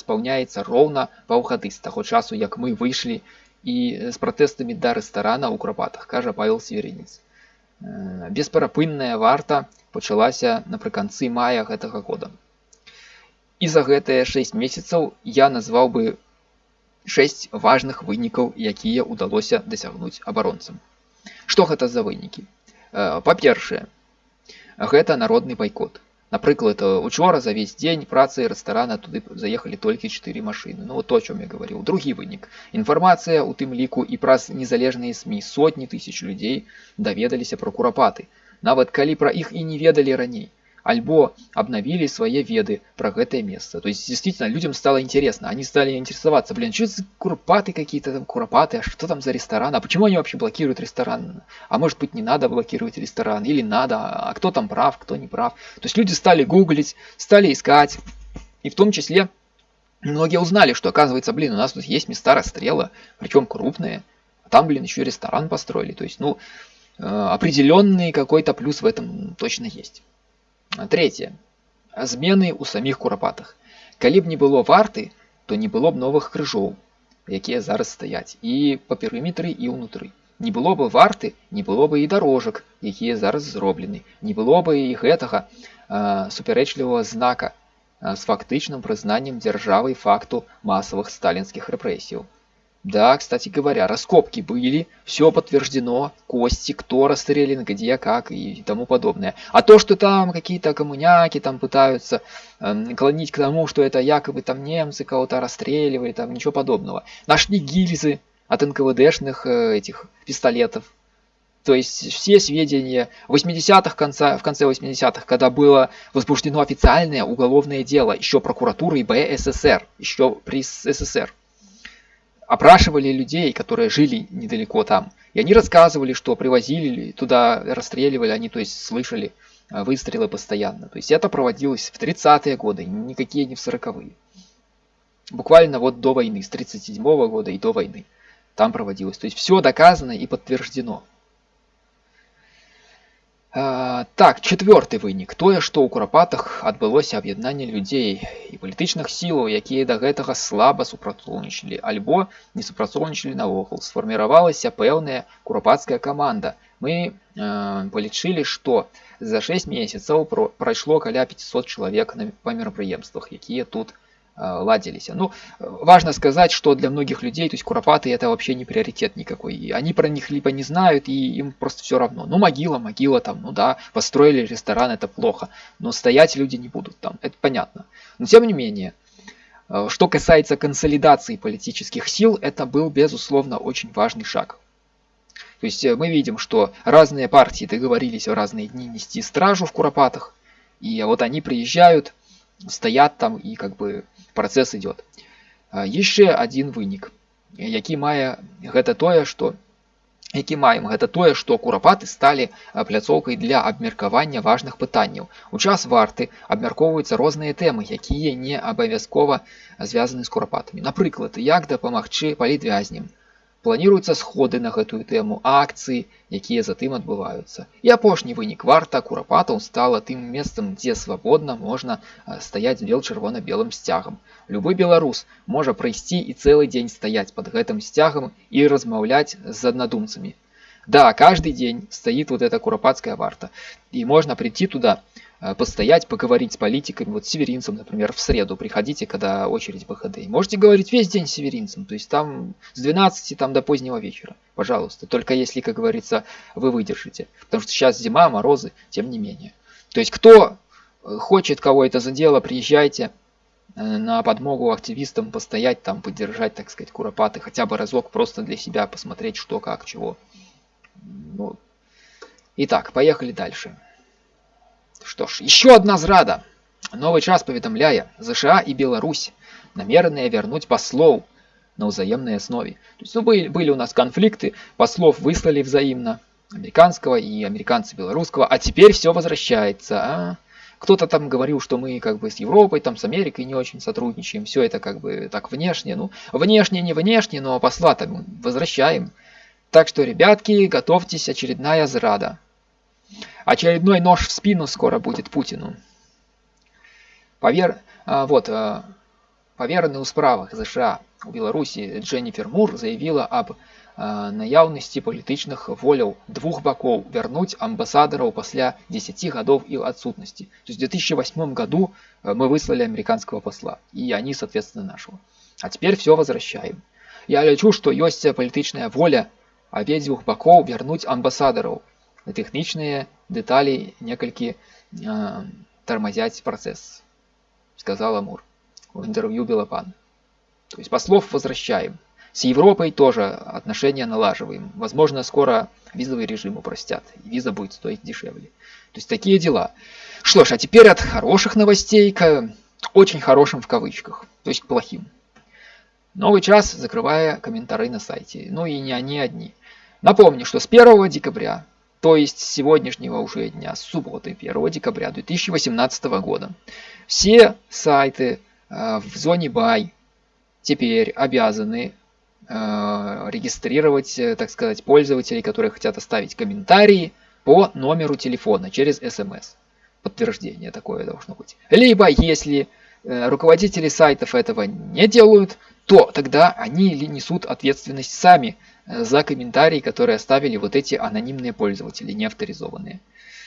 спаўняецца роўна паўгады з таго часу як мы выйшлі і з пратэстамі да рэстарана ў крапатах кажа павел северінец бесперапынная варта пачалася напрыканцы мая гэтага года. І за гэтыя 6 месяцаў я назваў бы 6 важных вынікаў якія ўдалося дасягнуць абаронцам. Што гэта за вынікі? Па-першае гэта народны байкот Напрыклад, учора за весь дзень працы рэстарана туды заехалі толькі чатыры машыны. Ну вот то, о чым я гаварыў. Другі вынік. Інфармацыя у тым ліку і праз незалежныя СМі сотні тысяч людзей даведаліся пра курапаты. Нават калі пра іх і не ведалі раней альбо обновили свои веды про это место. То есть, действительно, людям стало интересно. Они стали интересоваться, блин, что за куропаты какие-то там, куропаты, а что там за ресторан? А почему они вообще блокируют ресторан? А может быть, не надо блокировать ресторан? Или надо? А кто там прав, кто не прав? То есть, люди стали гуглить, стали искать. И в том числе, многие узнали, что, оказывается, блин, у нас тут есть места расстрела, причем крупные. А там, блин, еще ресторан построили. То есть, ну, э, определенный какой-то плюс в этом точно есть. Трэцяе. Змены ў саміх курапатах. Калі б не было варты, то не было б новых крыжоў, якія зараз стаяць і па перыметры і ўнутры. Не было бы варты, не было бы і дарожак, якія зараз зроблены. Не было бы і гэтага э, супярэчлівага знака э, з фактычным прызнаннем дзяржавы факту масавых сталінскіх рэпрэсіяў. Да, кстати говоря, раскопки были, все подтверждено, кости, кто расстрелян, где, как и тому подобное. А то, что там какие-то коммуняки там пытаются э, клонить к тому, что это якобы там немцы кого-то расстреливали, там ничего подобного. Нашли гильзы от НКВДшных э, этих пистолетов. То есть все сведения 80-х, конца, в конце 80-х, когда было возбуждено официальное уголовное дело еще прокуратурой БССР, еще при СССР, опрашивали людей, которые жили недалеко там. И они рассказывали, что привозили туда, расстреливали, они, то есть, слышали э, выстрелы постоянно. То есть это проводилось в 30-е годы, никакие не в 40-е. Буквально вот до войны, с 37 -го года и до войны там проводилось. То есть все доказано и подтверждено. А, так, четвертый вынік тое што ў курапатах адбылося аб'яднанне людзей і палітычных сілаў якія да гэтага слаба супрацоўнічалі альбо не супрацоўнічалі наогул сфарміравалася пэўная курапатская каманда мы э, палічылі што за 6 месяцаў прайшло каля 500 чалавек на па мерапрыемствах якія тут Э, ладились. Ну, важно сказать, что для многих людей, то есть куропаты это вообще не приоритет никакой. И они про них либо не знают, и им просто все равно. Ну, могила, могила там, ну да, построили ресторан, это плохо. Но стоять люди не будут там, это понятно. Но тем не менее, э, что касается консолидации политических сил, это был, безусловно, очень важный шаг. То есть э, мы видим, что разные партии договорились в разные дни нести стражу в Куропатах, и вот они приезжают, стоят там и как бы працэс ідёт яшчэ один вынік які мае гэта тое што які маем гэта тое што курапаты сталі пляцоўкай для абмеркавання важных пытанняў. У час варты абмяркоўваюцца розныя тэмы якія не абавязкова звязаны з курапатамі напрыклад як дапамагчы палітвязням Планіруюцца сходы на гэтую тэму, акцыі, якія затым адбываюцца. І апошні вынік варта курапатаў стала тым месцам, дзе свабодна можна стаяць бел чырвона-белым сцягам. Любы беларус можа прыйсці і цэлы дзень стаяць под гэтым сцягам і размаўляць з аднадумцамі. Да, каждый день стоит вот эта куропатская варта. И можно прийти туда, Э, постоять, поговорить с политиками, вот с северинцем, например, в среду приходите, когда очередь БХД. Можете говорить весь день с северинцем, то есть там с 12 там, до позднего вечера, пожалуйста. Только если, как говорится, вы выдержите. Потому что сейчас зима, морозы, тем не менее. То есть кто э, хочет кого это задело, приезжайте э, на подмогу активистам, постоять там, поддержать, так сказать, куропаты, хотя бы разок просто для себя посмотреть, что, как, чего. Ну. Итак, поехали дальше. Што ж, еще одна зрада. Новый час паведамляе, ЗША и Беларусь намеренные вернуть послов на взаимной основе. То есть, ну, были, были у нас конфликты, послов выслали взаимно, американского и американца белорусского, а теперь все возвращается. А? Кто-то там говорил, что мы как бы с Европой, там с Америкой не очень сотрудничаем, все это как бы так внешне. Ну, внешне не внешне, но посла там возвращаем. Так что, ребятки, готовьтесь, очередная зрада. Очередной нож в спину скоро будет Путину. Повер... А, вот, а, поверенный у справах США у Беларусі Дженніфер Мур заявила об а, наяўнасці палітычных воляў двух боков вернуть амбассадоров после 10 годов их отсутности. То есть в 2008 году мы выслали американского посла, и они, соответственно, нашего. А теперь все возвращаем. Я лечу, что есть политичная воля обеих боков вернуть амбассадоров, тэхнічныя дэталі некалькі э, тормозять процесс, сказал Амур в интервью Белопан. То есть послов возвращаем. С Европой тоже отношения налаживаем. Возможно, скоро визовый режим упростят, и виза будет стоить дешевле. То есть такие дела. Что ж, а теперь от хороших новостей к очень хорошим в кавычках, то есть к плохим. Новый час, закрывая комментарии на сайте. Ну и не они одни. Напомню, что с 1 декабря то есть сегодняшнего уже дня, субботы 1 декабря 2018 года. Все сайты э, в зоне BY теперь обязаны э, регистрировать, э, так сказать, пользователей, которые хотят оставить комментарии по номеру телефона через смс. Подтверждение такое должно быть. Либо если руководители сайтов этого не делают, то тогда они несут ответственность сами за комментарии, которые оставили вот эти анонимные пользователи, не авторизованные.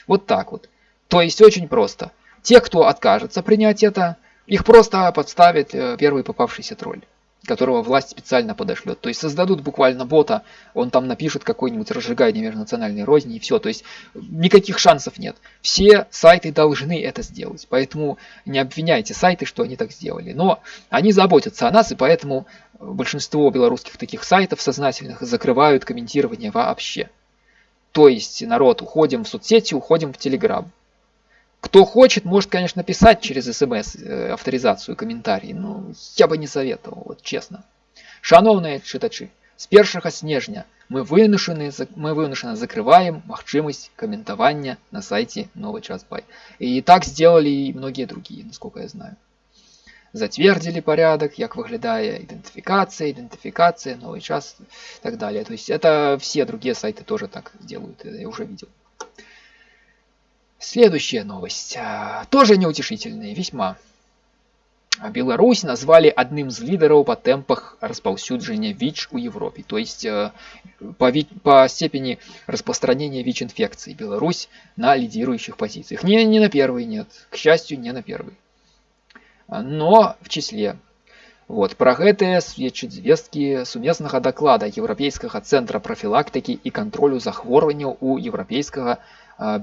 Вот так вот. То есть очень просто. Те, кто откажется принять это, их просто подставит э, первый попавшийся тролль которого власть специально подошлет. То есть создадут буквально бота, он там напишет какой-нибудь разжигание межнациональной розни и все. То есть никаких шансов нет. Все сайты должны это сделать. Поэтому не обвиняйте сайты, что они так сделали. Но они заботятся о нас и поэтому большинство белорусских таких сайтов сознательных закрывают комментирование вообще. То есть, народ, уходим в соцсети, уходим в Телеграм. Кто хочет, может, конечно, писать через смс э, авторизацию комментарии, но я бы не советовал, вот честно. Шановные читачи, с 1 снежня мы вынуждены, мы вынуждены закрываем магчымасць каментавання на сайте новый час бай. И так сделали и многие другие, насколько я знаю. Затвердили порядок, как выглядая идентификация, идентификация, новый час и так далее. То есть это все другие сайты тоже так делают, я уже видел. Следующая новость. А, тоже неутешительная, весьма. Беларусь назвали одним из лидеров по темпах распаўсюджання ВИЧ у Европе. То есть э, по, по степени распространения ВИЧ-инфекции Беларусь на лидирующих позициях. Не, не на первый, нет. К счастью, не на первый Но в числе. Вот, про гэтае сведчаць звесткі сумеснага даклада еўрапейскага цэнтра прафілактыкі і кантролю захворванняў у еўрапейскага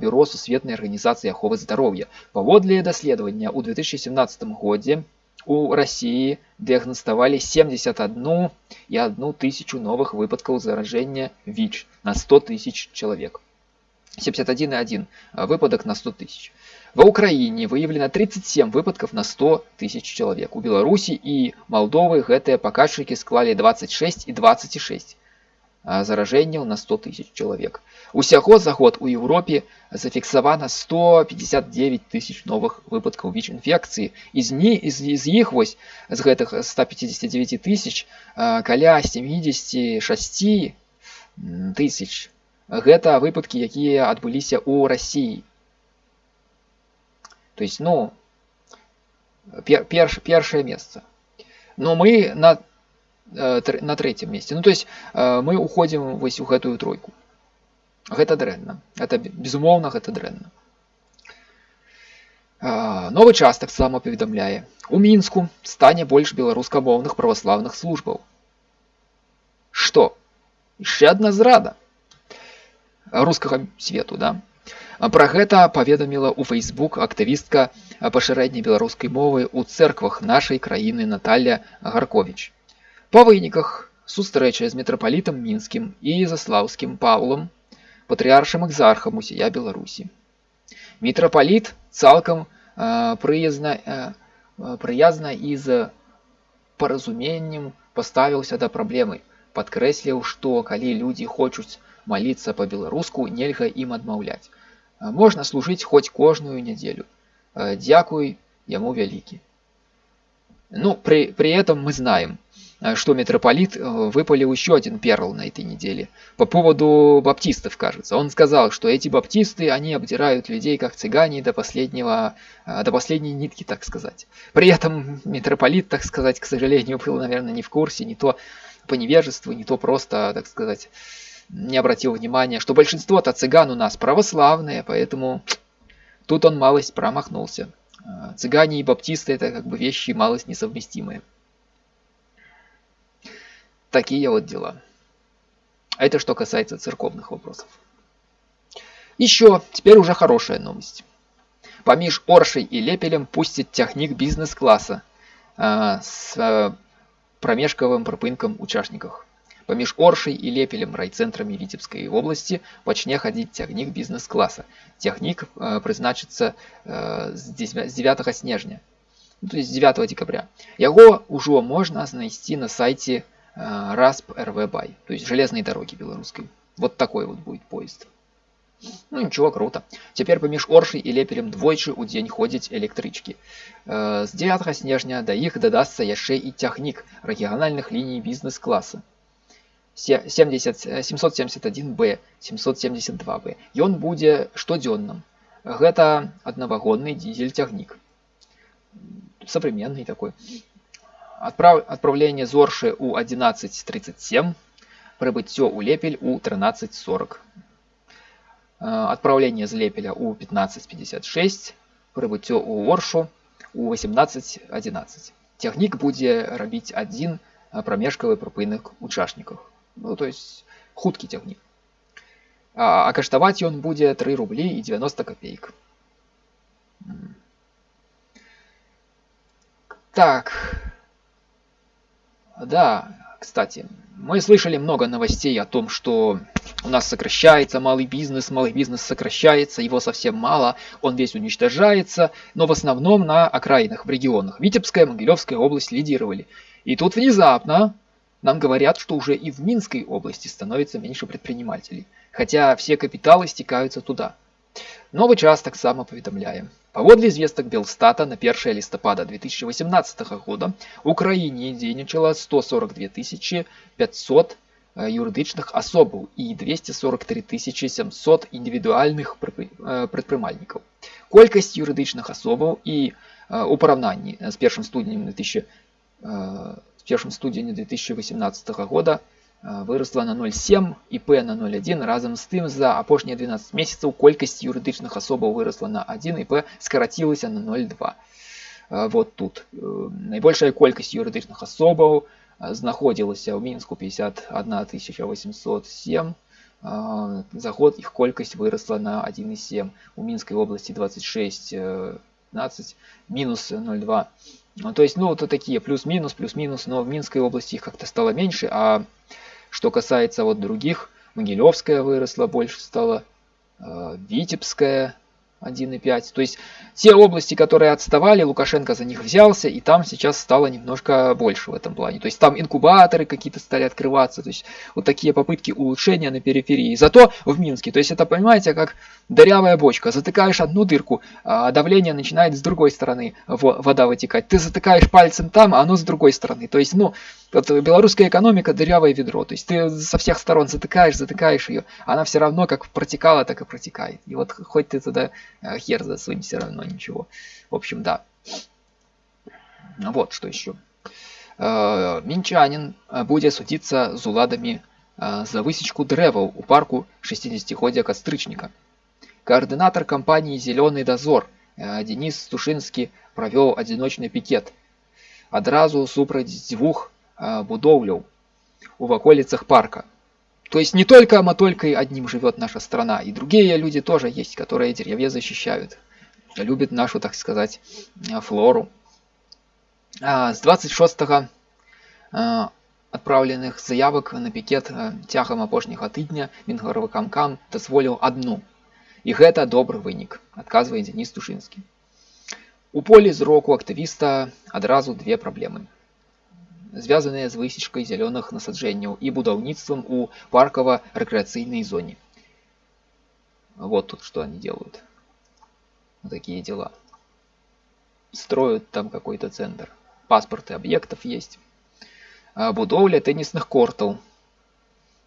бюро сусветнай арганізацыі аховы здароўя. Паводле даследавання ў 2017 годзе у России диагностовали 71 и 1 тысячу новых выпадков заражения ВИЧ на 100 тысяч человек. 71,1 выпадок на 100 тысяч. В Украине выявлено 37 выпадков на 100 тысяч человек. У Беларуси и Молдовы гэтыя паказчыкі склали 26 и 26 заражэнняў на 100 тысяч человек. Усяго за год у Еўропе зафіксавана 159 тысяч новых выпадкаў ВІЧ-інфекцыі. З, з, з іх вось з гэтых 159 тысяч каля 76 тысяч гэта выпадкі, якія адбыліся ў Расіі. То есть, ну, пер, перш, першае месца. Но мы на, э, на третьем месте. Ну, то есть, э, мы уходим вось у гэтую тройку. Гэта дрэнна. Это безумоўна гэта дрэнна. Новы час таксама паведамляе. У мінску стане больш беларускамоўных праваслаўных службаў. Што? Яшчэ адна зрада рускага свету, да? Пра гэта паведаміла ў Facebook актывістка пашырэння беларускай мовы ў цэрквах нашай краіны Наталля Гарковіч. Па выніках сустрэчы з метрапалітам мінскім і заслаўскім Паўлам патрыаршым экзархам усія Беларусі. Мітрапаліт цалкам прыязна прыязна і з паразуменнем паставіўся да праблемы, падкрэсліў, што калі людзі хочуць маліцца па-беларуску, нельга ім адмаўляць. Можна служыць хоць кожную нядзелю. Дзякуй яму вялікі. Ну, при, при этом мы знаем, Э, что митрополит э, выпалил еще один перл на этой неделе. По поводу баптистов, кажется. Он сказал, что эти баптисты, они обдирают людей как цыгане до последнего, э, до последней нитки, так сказать. При этом митрополит, так сказать, к сожалению, был, наверное, не в курсе, не то по невежеству, не то просто, так сказать, не обратил внимания, что большинство-то цыган у нас православные, поэтому тут он малость промахнулся. Цыгане и баптисты это как бы вещи малость несовместимые. Такие вот дела. Это что касается церковных вопросов. Еще, теперь уже хорошая новость. Поміж Оршей и Лепелем пустит техник бизнес-класса э, с э, промежковым пропынком участников. Поміж Оршей и Лепелем райцентрами Витебской области почне ходить техник бизнес-класса. Техник э, призначится э, с 9 снежня, ну, то есть 9 декабря. Его уже можно найти на сайте Э, РАСП РВ Бай, то есть железные дороги белорусской. Вот такой вот будет поезд. Ну ничего, круто. Теперь поміж Оршей и Лепелем двойчы ў дзень ходзяць электрычкі. Э, з 9 снежня да іх дадасца яшчэ і цягнік рэгіянальных ліній бізнес-класа. 771Б, 772Б. Ён будзе штодзённым. Гэта аднавагонны дизель-цягнік. Современный такой. Отправ... Отправление Зорши у 11.37, прибыццё у Лепель у 13.40. Отправление з Лепеля у 15.56, прибыццё у Оршу у 18.11. Цягнік будзе рабіць адзін прамежкавы прыпынак участниках. Ну, то есть хуткі цягнік. А, а каштаваць ён будзе 3 рублі і 90 копеек. Так, Да, кстати, мы слышали много новостей о том, что у нас сокращается малый бизнес, малый бизнес сокращается, его совсем мало, он весь уничтожается, но в основном на окраинах, в регионах. Витебская, Могилевская область лидировали. И тут внезапно нам говорят, что уже и в Минской области становится меньше предпринимателей, хотя все капиталы стекаются туда. Новый час так само поведомляем. Паводле звестак Белстата на 1 листопада 2018 года в Украине дзейнічала 142 500 юридичных особаў и 243 700 индивидуальных прадпрымальнікаў. Колькасць юрыдычных асобаў і у параўнанні з першым студнем 2000 с першым студзеня 2018 года Э, выросла на 0,7 і П на 0,1 разам з тым за апошнія 12 месяцаў колькасць юрыдычных асобаў выросла на 1 і П скарацілася на 0,2 э, вот тут э, найбольшая колькасць юрыдычных асобаў знаходзілася ў мінску 51 807 за год іх колькасць выросла на 1,7 у мінскай области 26 15 минус 0,2 ну, то есть ну вот такие плюс-минус плюс-минус но в минской области их как-то стало меньше а что касается вот других, Могилевская выросла, больше стала, э, Витебская 1,5. То есть те области, которые отставали, Лукашенко за них взялся, и там сейчас стало немножко больше в этом плане. То есть там инкубаторы какие-то стали открываться, то есть вот такие попытки улучшения на периферии. Зато в Минске, то есть это, понимаете, как дырявая бочка. Затыкаешь одну дырку, а давление начинает с другой стороны вода вытекать. Ты затыкаешь пальцем там, а оно с другой стороны. То есть, ну, вот белорусская экономика дырявое ведро. То есть ты со всех сторон затыкаешь, затыкаешь ее, она все равно как протекала, так и протекает. И вот хоть ты туда э, хер засунь, все равно ничего. В общем, да. Вот что еще. Э, Минчанин э, будет судиться с уладами за высечку дрэваў у парку 60годдзя кастрычніка. Координатор компании «Зеленый дозор» Денис Тушинский провел одиночный пикет. Адразу супраць двух будоўляў у ваколицах парка. То есть не только Матолькой одним живет наша страна, и другие люди тоже есть, которые деревья защищают, любят нашу, так сказать, флору. А с 26 отправленных заявок на пикет цягам апошняга тыдня мінгаравыкамкам дазволіў одну. І гэта добры вынік, адказвае Дзеніс Тушынскі. У полі зроку актывіста адразу две праблемы звязаныя з высечкай зялёных насаджэнняў і будаўніцтвам у паркава-рэкрэацыйнай зоне. Вот тут что они делают. Вот такие дела. Строят там какой-то центр. Паспорты объектов есть. А будовля теннисных кортаў.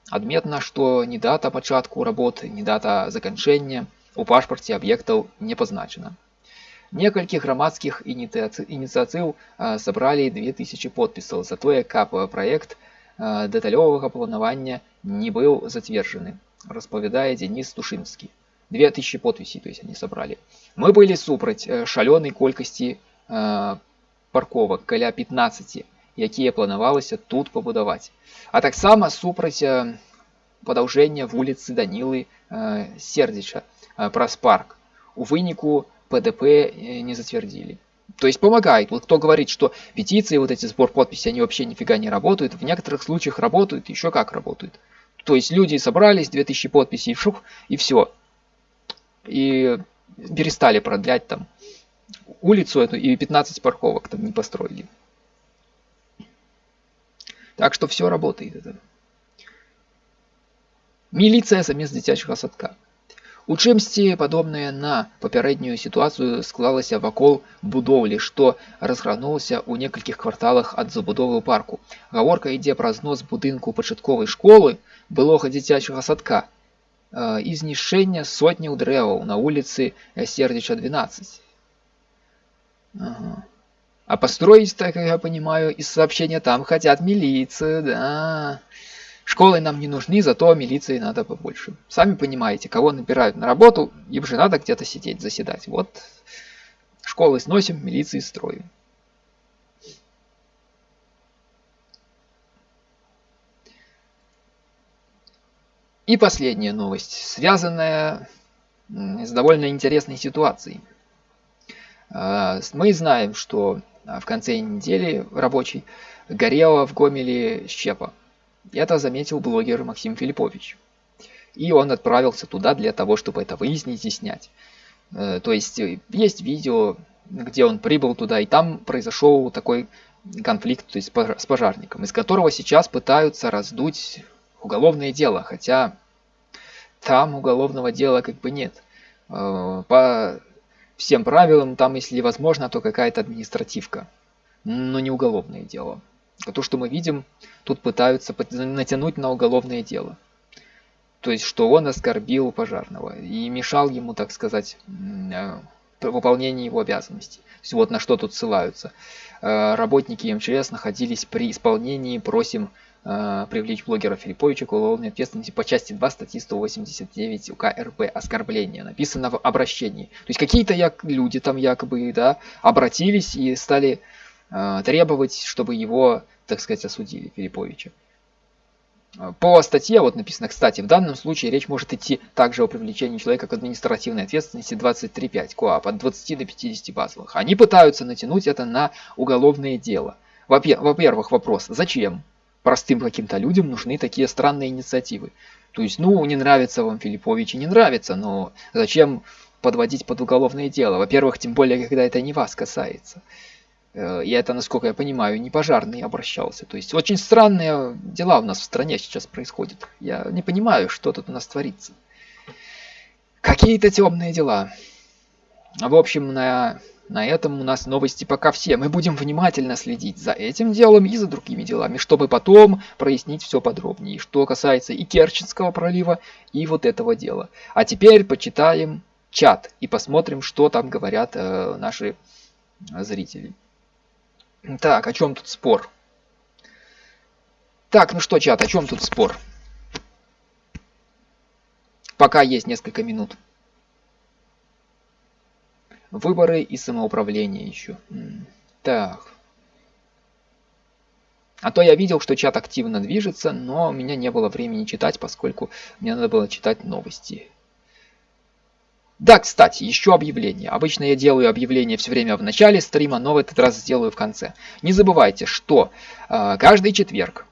Адметна, што ні дата пачатку работы, ні дата заканчэння у пашпарце аб'ектаў не пазначана. Некалькі грамадскіх ініцыятыў сабралі 2000 подпісаў за тое, каб праект дэталёвага планавання не быў зацверджаны, распавядае Дзеніс Тушынскі. 2000 подпісей то есть они собрали. Мы былі супраць шалёнай колькасці парковак каля 15, якія планавалася тут пабудаваць. А таксама супраць падаўжэння вуліцы Данілы Сердзіча праз парк. У выніку ПДП э, не затвердили. То есть помогает. Вот кто говорит, что петиции, вот эти сбор подписей, они вообще нифига не работают. В некоторых случаях работают, еще как работают. То есть люди собрались, 2000 подписей, шух, и все. И перестали продлять там улицу эту, и 15 парковок там не построили. Так что все работает. Это. Милиция замест дзіцячага садка. У чымсьці падобнае на папярэднюю сітуацыю склалася вакол будоўлі, што разгранулася ў некалькіх кварталах ад забудовы парку. Гаворка ідзе пра знос будынку пачатковай школы былога дзіцячага садка і знішчэння сотняў дрэваў на вуліцы сердзіча 12. Ага. А построить, так я понимаю, из сообщения там хотят милицию, да. Школы нам не нужны, зато милиции надо побольше. Сами понимаете, кого набирают на работу, им же надо где-то сидеть, заседать. Вот школы сносим, милиции строим. И последняя новость, связанная с довольно интересной ситуацией. А, мы знаем, что в конце недели рабочей горела в Гомеле щепа. Это заметил блогер Максим Филиппович. И он отправился туда для того, чтобы это выяснить и снять. Э, то есть э, есть видео, где он прибыл туда, и там произошел такой конфликт то есть с пожарником, из которого сейчас пытаются раздуть уголовное дело, хотя там уголовного дела как бы нет. Э, по всем правилам там, если возможно, то какая-то административка, но не уголовное дело. То, что мы видим, тут пытаются натянуть на уголовное дело. То есть, что он оскорбил пожарного и мешал ему, так сказать, э, выполнению его обязанностей. То есть, вот на что тут ссылаются. Э, работники МЧС находились при исполнении, просим э, привлечь блогера Филипповича к уголовной ответственности по части 2 статьи 189 УК РП «Оскорбление». Написано в обращении. То есть какие-то люди там якобы да, обратились и стали требовать, чтобы его, так сказать, осудили, Филипповича. По статье, вот написано, кстати, в данном случае речь может идти также о привлечении человека к административной ответственности 23.5 КОАП от 20 до 50 базовых. Они пытаются натянуть это на уголовное дело. Во-первых, вопрос, зачем простым каким-то людям нужны такие странные инициативы? То есть, ну, не нравится вам Филиппович и не нравится, но зачем подводить под уголовное дело? Во-первых, тем более, когда это не вас касается. Э, и это, насколько я понимаю, не пожарный обращался. То есть очень странные дела у нас в стране сейчас происходят. Я не понимаю, что тут у нас творится. Какие-то темные дела. В общем, на, на этом у нас новости пока все. Мы будем внимательно следить за этим делом и за другими делами, чтобы потом прояснить все подробнее, что касается и Керченского пролива, и вот этого дела. А теперь почитаем чат и посмотрим, что там говорят э, наши зрители. Так, о чем тут спор? Так, ну что, чат, о чем тут спор? Пока есть несколько минут. Выборы и самоуправление еще. Так. А то я видел, что чат активно движется, но у меня не было времени читать, поскольку мне надо было читать новости. Да, кстати, еще объявление. Обычно я делаю объявление все время в начале стрима, но в этот раз сделаю в конце. Не забывайте, что э, каждый четверг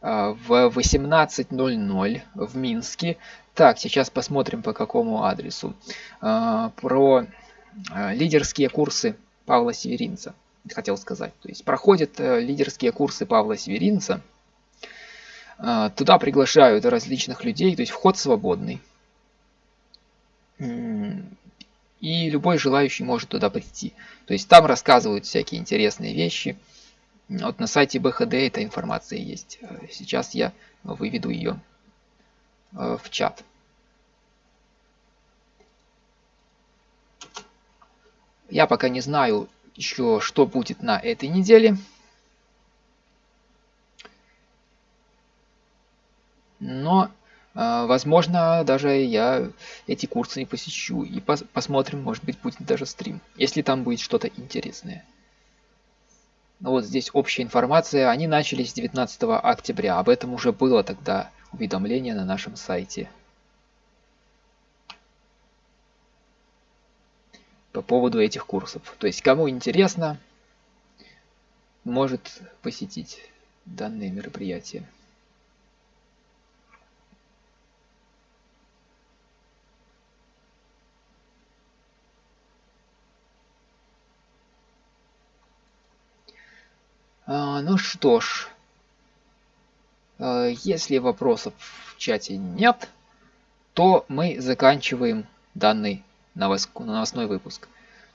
э, в 18.00 в Минске, так, сейчас посмотрим по какому адресу, э, про э, лидерские курсы Павла Северинца, хотел сказать. То есть проходят э, лидерские курсы Павла Северинца, э, туда приглашают различных людей, то есть вход свободный. И любой желающий может туда прийти. То есть там рассказывают всякие интересные вещи. Вот на сайте БХД эта информация есть. Сейчас я выведу ее э, в чат. Я пока не знаю еще, что будет на этой неделе. Но возможно, даже я эти курсы не посещу. И пос посмотрим, может быть, будет даже стрим. Если там будет что-то интересное. Ну вот здесь общая информация. Они начались 19 октября. Об этом уже было тогда уведомление на нашем сайте. По поводу этих курсов. То есть, кому интересно, может посетить данные мероприятия. А, ну что ж, а, если вопросов в чате нет, то мы заканчиваем данный новостной выпуск.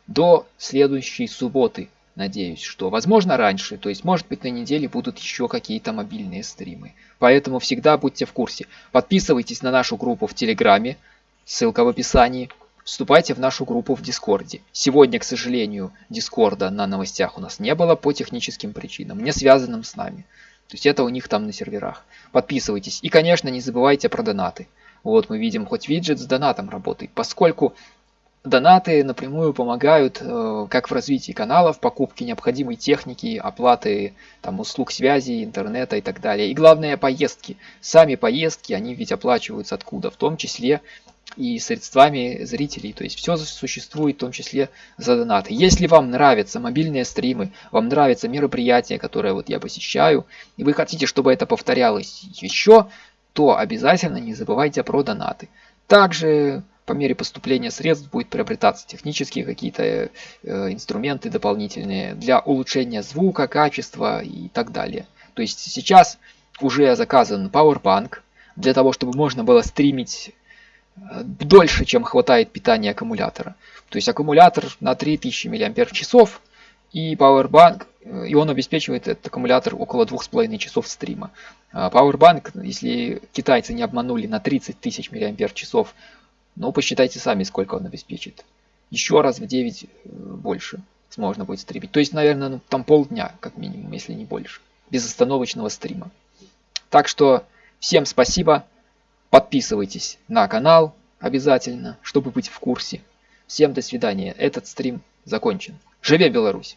До следующей субботы, надеюсь, что возможно раньше, то есть может быть на неделе будут еще какие-то мобильные стримы. Поэтому всегда будьте в курсе. Подписывайтесь на нашу группу в Телеграме, ссылка в описании. Вступайте в нашу группу в Дискорде. Сегодня, к сожалению, Дискорда на новостях у нас не было по техническим причинам, не связанным с нами. То есть это у них там на серверах. Подписывайтесь. И, конечно, не забывайте про донаты. Вот мы видим, хоть виджет с донатом работает, поскольку донаты напрямую помогают э, как в развитии канала, в покупке необходимой техники, оплаты там, услуг связи, интернета и так далее. И главное, поездки. Сами поездки, они ведь оплачиваются откуда? В том числе и средствами зрителей. То есть все существует в том числе за донаты. Если вам нравятся мобильные стримы, вам нравятся мероприятия, которые вот я посещаю, и вы хотите, чтобы это повторялось еще, то обязательно не забывайте про донаты. Также по мере поступления средств будет приобретаться технические какие-то э, инструменты дополнительные для улучшения звука, качества и так далее. То есть сейчас уже заказан Powerbank для того, чтобы можно было стримить дольше, чем хватает питания аккумулятора. То есть аккумулятор на 3000 мАч и Powerbank, э, и он обеспечивает этот аккумулятор около 2,5 часов стрима. А Powerbank, если китайцы не обманули на 30 тысяч мАч, ну посчитайте сами, сколько он обеспечит. Еще раз в 9 э, больше можно будет стримить. То есть, наверное, ну, там полдня, как минимум, если не больше. Безостановочного стрима. Так что всем спасибо. Подписывайтесь на канал обязательно, чтобы быть в курсе. Всем до свидания. Этот стрим закончен. Живе Беларусь!